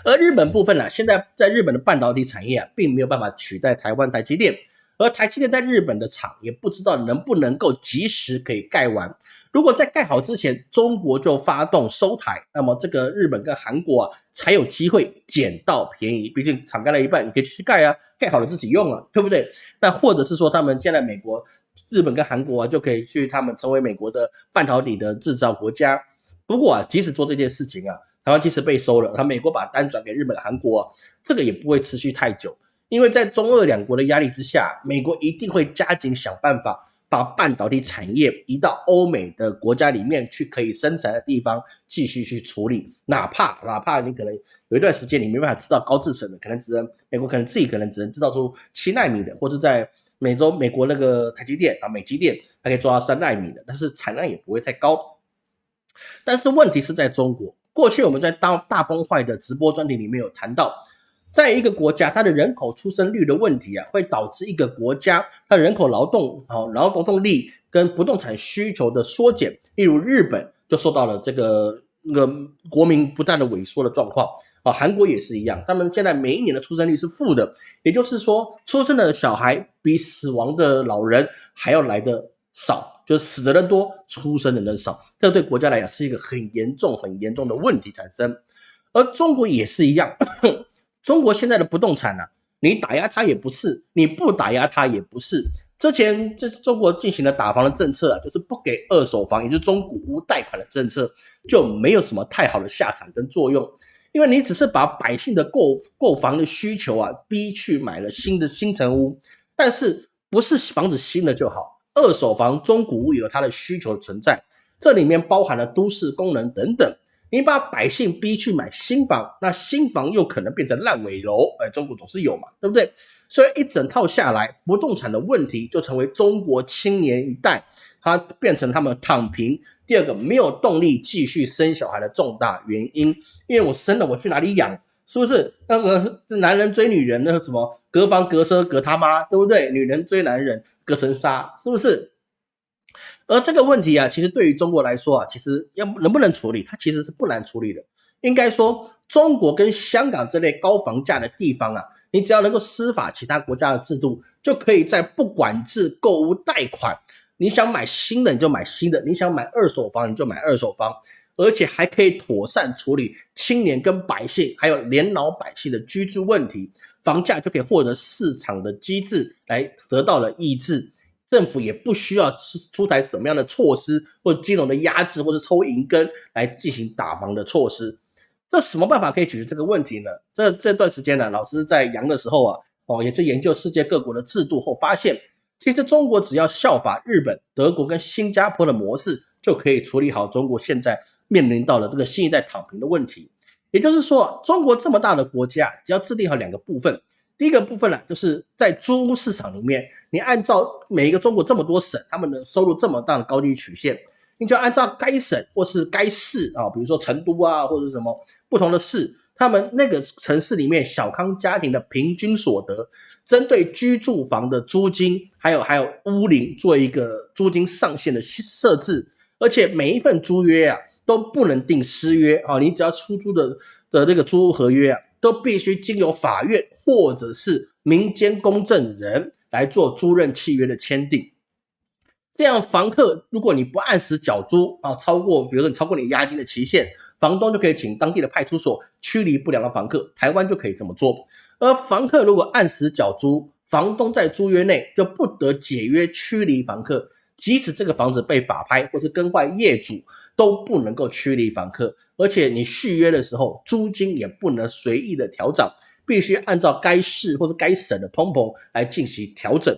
而日本部分呢，现在在日本的半导体产业啊，并没有办法取代台湾台积电。而台积电在日本的厂也不知道能不能够及时可以盖完。如果在盖好之前，中国就发动收台，那么这个日本跟韩国啊才有机会捡到便宜。毕竟厂盖了一半，你可以去盖啊，盖好了自己用啊，对不对？那或者是说，他们现在美国、日本跟韩国啊就可以去他们成为美国的半导体的制造国家。不过啊，即使做这件事情啊，台湾即使被收了，他美国把单转给日本、韩国，这个也不会持续太久。因为在中俄两国的压力之下，美国一定会加紧想办法把半导体产业移到欧美的国家里面去，可以生产的地方继续去处理。哪怕哪怕你可能有一段时间你没办法制造高制程的，可能只能美国可能自己可能只能制造出七纳米的，或者在美洲美国那个台积电啊美积电它可以做到三纳米的，但是产量也不会太高。但是问题是在中国，过去我们在大大崩坏的直播专题里面有谈到。在一个国家，它的人口出生率的问题啊，会导致一个国家它人口劳动好劳动力跟不动产需求的缩减。例如日本就受到了这个那个国民不断的萎缩的状况啊，韩国也是一样，他们现在每一年的出生率是负的，也就是说，出生的小孩比死亡的老人还要来的少，就是死的人多，出生的人少，这对国家来讲是一个很严重、很严重的问题产生。而中国也是一样，中国现在的不动产呢，你打压它也不是，你不打压它也不是。之前就是中国进行了打房的政策啊，就是不给二手房，也就是中古屋贷款的政策，就没有什么太好的下场跟作用，因为你只是把百姓的购购房的需求啊逼去买了新的新城屋，但是不是房子新的就好，二手房、中古屋有它的需求存在，这里面包含了都市功能等等。你把百姓逼去买新房，那新房又可能变成烂尾楼，哎，中国总是有嘛，对不对？所以一整套下来，不动产的问题就成为中国青年一代，他变成他们躺平。第二个，没有动力继续生小孩的重大原因，因为我生了，我去哪里养？是不是？那个男人追女人，那个什么隔房隔车隔他妈，对不对？女人追男人隔层纱，是不是？而这个问题啊，其实对于中国来说啊，其实要能不能处理，它其实是不难处理的。应该说，中国跟香港这类高房价的地方啊，你只要能够司法其他国家的制度，就可以在不管制购物贷款，你想买新的你就买新的，你想买二手房你就买二手房，而且还可以妥善处理青年跟百姓还有年老百姓的居住问题，房价就可以获得市场的机制来得到了抑制。政府也不需要出出台什么样的措施，或金融的压制，或者抽银根来进行打防的措施。这什么办法可以解决这个问题呢？这这段时间呢，老师在阳的时候啊，哦，也是研究世界各国的制度后发现，其实中国只要效法日本、德国跟新加坡的模式，就可以处理好中国现在面临到了这个新一代躺平的问题。也就是说，中国这么大的国家，只要制定好两个部分。第一个部分呢，就是在租屋市场里面，你按照每一个中国这么多省，他们的收入这么大的高低曲线，你就按照该省或是该市啊，比如说成都啊，或者什么不同的市，他们那个城市里面小康家庭的平均所得，针对居住房的租金，还有还有屋龄做一个租金上限的设置，而且每一份租约啊都不能定私约啊，你只要出租的的那个租屋合约啊。都必须经由法院或者是民间公证人来做租赁契约的签订。这样，房客如果你不按时缴租啊，超过比如说你超过你押金的期限，房东就可以请当地的派出所驱离不良的房客。台湾就可以这么做。而房客如果按时缴租，房东在租约内就不得解约驱离房客，即使这个房子被法拍或是更换业主。都不能够驱离房客，而且你续约的时候，租金也不能随意的调整，必须按照该市或者该省的通膨来进行调整。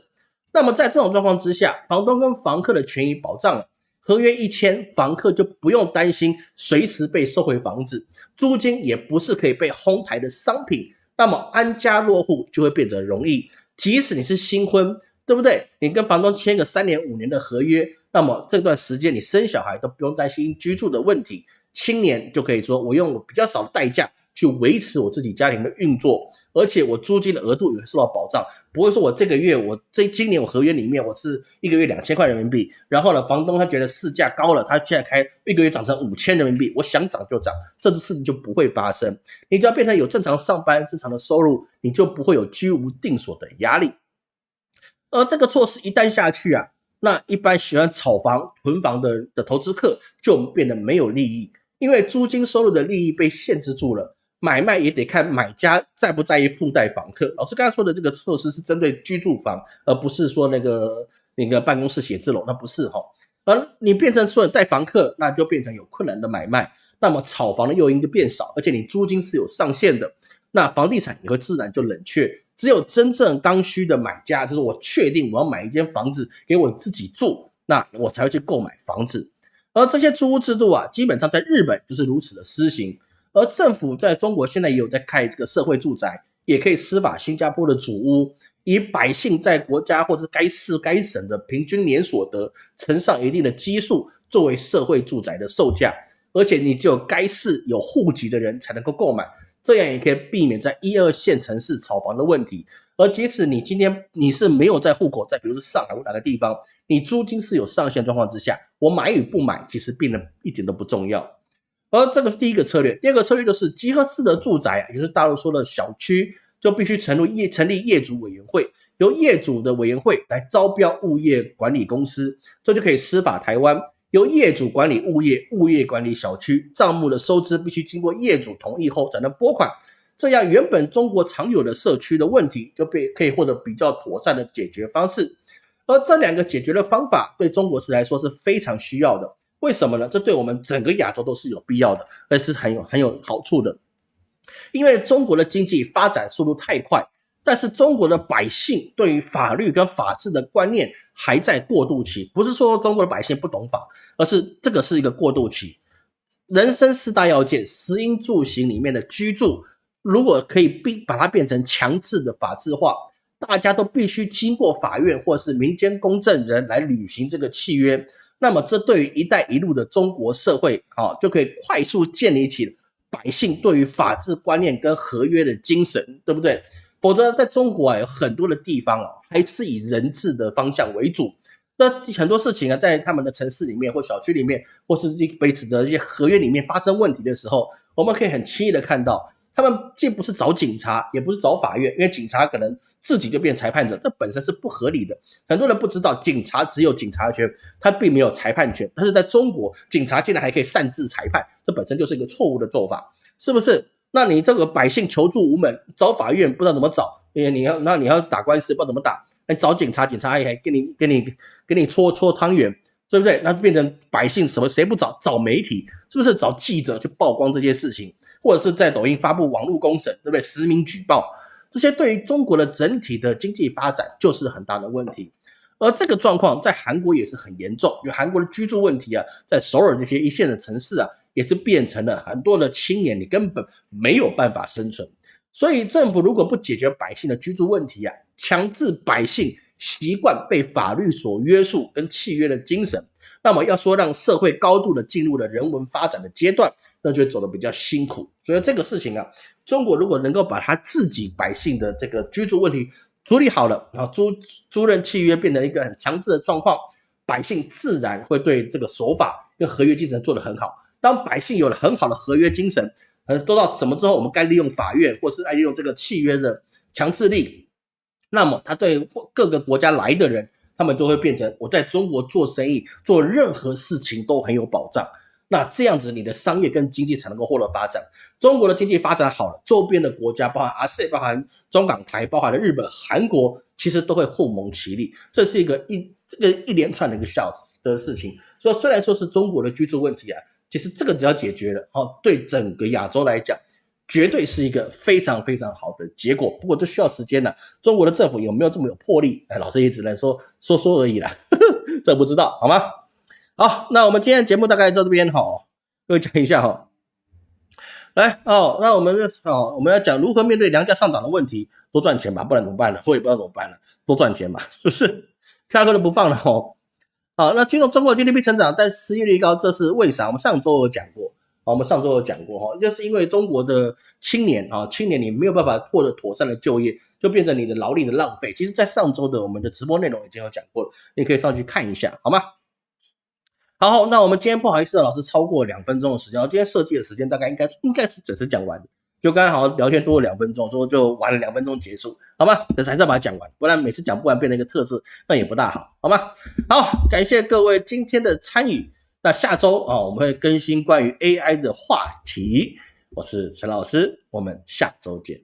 那么在这种状况之下，房东跟房客的权益保障了，合约一签，房客就不用担心随时被收回房子，租金也不是可以被哄抬的商品，那么安家落户就会变得容易。即使你是新婚，对不对？你跟房东签个三年五年的合约。那么这段时间你生小孩都不用担心居住的问题，青年就可以说我用我比较少的代价去维持我自己家庭的运作，而且我租金的额度也会受到保障，不会说我这个月我这今年我合约里面我是一个月两千块人民币，然后呢房东他觉得市价高了，他现在开一个月涨成五千人民币，我想涨就涨，这次事情就不会发生。你只要变成有正常上班、正常的收入，你就不会有居无定所的压力。而这个措施一旦下去啊。那一般喜欢炒房囤房的的投资客就变得没有利益，因为租金收入的利益被限制住了，买卖也得看买家在不在意附带房客。老师刚才说的这个措施是针对居住房，而不是说那个那个办公室写字楼，那不是哈。而你变成说带房客，那就变成有困难的买卖，那么炒房的诱因就变少，而且你租金是有上限的，那房地产也会自然就冷却。只有真正刚需的买家，就是我确定我要买一间房子给我自己住，那我才会去购买房子。而这些租屋制度啊，基本上在日本就是如此的施行。而政府在中国现在也有在开这个社会住宅，也可以司法新加坡的主屋，以百姓在国家或者该市该省的平均年所得乘上一定的基数，作为社会住宅的售价。而且你只有该市有户籍的人才能够购买，这样也可以避免在一二线城市炒房的问题。而即使你今天你是没有在户口在，比如说上海或哪个地方，你租金是有上限状况之下，我买与不买其实变得一点都不重要。而这个是第一个策略，第二个策略就是集合式的住宅啊，也就是大陆说的小区，就必须成立业成立业主委员会，由业主的委员会来招标物业管理公司，这就可以司法台湾，由业主管理物业，物业管理小区，账目的收支必须经过业主同意后才能拨款。这样，原本中国常有的社区的问题就被可以获得比较妥善的解决方式，而这两个解决的方法对中国是来说是非常需要的。为什么呢？这对我们整个亚洲都是有必要的，而是很有很有好处的。因为中国的经济发展速度太快，但是中国的百姓对于法律跟法治的观念还在过渡期。不是说中国的百姓不懂法，而是这个是一个过渡期。人生四大要件，食衣住行里面的居住。如果可以变把它变成强制的法制化，大家都必须经过法院或是民间公证人来履行这个契约，那么这对于“一带一路”的中国社会啊，就可以快速建立起百姓对于法治观念跟合约的精神，对不对？否则，在中国啊，有很多的地方啊，还是以人治的方向为主。那很多事情啊，在他们的城市里面或小区里面，或是这彼此的一些合约里面发生问题的时候，我们可以很轻易的看到。他们既不是找警察，也不是找法院，因为警察可能自己就变裁判者，这本身是不合理的。很多人不知道，警察只有警察权，他并没有裁判权。但是在中国，警察竟然还可以擅自裁判，这本身就是一个错误的做法，是不是？那你这个百姓求助无门，找法院不知道怎么找，因为你要那你要打官司不知道怎么打，哎，找警察，警察还还给你给你给你搓搓汤圆。对不对？那变成百姓什么？谁不找？找媒体，是不是找记者去曝光这些事情，或者是在抖音发布网络公审，对不对？实名举报，这些对于中国的整体的经济发展就是很大的问题。而这个状况在韩国也是很严重，因为韩国的居住问题啊，在首尔这些一线的城市啊，也是变成了很多的青年你根本没有办法生存。所以政府如果不解决百姓的居住问题啊，强制百姓。习惯被法律所约束跟契约的精神，那么要说让社会高度的进入了人文发展的阶段，那就走得比较辛苦。所以这个事情啊，中国如果能够把他自己百姓的这个居住问题处理好了，然后租租赁契约变成一个很强制的状况，百姓自然会对这个守法跟合约精神做得很好。当百姓有了很好的合约精神，呃，做到什么之后，我们该利用法院或是爱利用这个契约的强制力。那么，他对各个国家来的人，他们都会变成我在中国做生意、做任何事情都很有保障。那这样子，你的商业跟经济才能够获得发展。中国的经济发展好了，周边的国家，包含阿塞包含中港台，包含了日本、韩国，其实都会互蒙其利。这是一个一这个一连串的一个小的事情。所以，虽然说是中国的居住问题啊，其实这个只要解决了，哦，对整个亚洲来讲。绝对是一个非常非常好的结果，不过这需要时间呢。中国的政府有没有这么有魄力？哎，老师也只能说说说而已了，这不知道好吗？好，那我们今天的节目大概到这边哈，各位讲一下哈。来哦，那我们哦，我们要讲如何面对粮价上涨的问题，多赚钱吧，不然怎么办呢？我也不知道怎么办了，多赚钱嘛，是不是？下课都不放了哦。好，那金融中国 GDP 成长，但失业率高，这是为啥？我们上周有讲过。啊，我们上周有讲过哈，就是因为中国的青年啊，青年你没有办法获得妥善的就业，就变成你的劳力的浪费。其实，在上周的我们的直播内容已经有讲过了，你可以上去看一下，好吗？好，那我们今天不好意思，老师超过两分钟的时间，今天设计的时间大概应该应该是准时讲完，就刚刚好聊天多了两分钟，说就玩了两分钟结束，好吗？但是还是要把它讲完，不然每次讲不完变成一个特色，那也不大好，好吗？好，感谢各位今天的参与。那下周啊，我们会更新关于 AI 的话题。我是陈老师，我们下周见。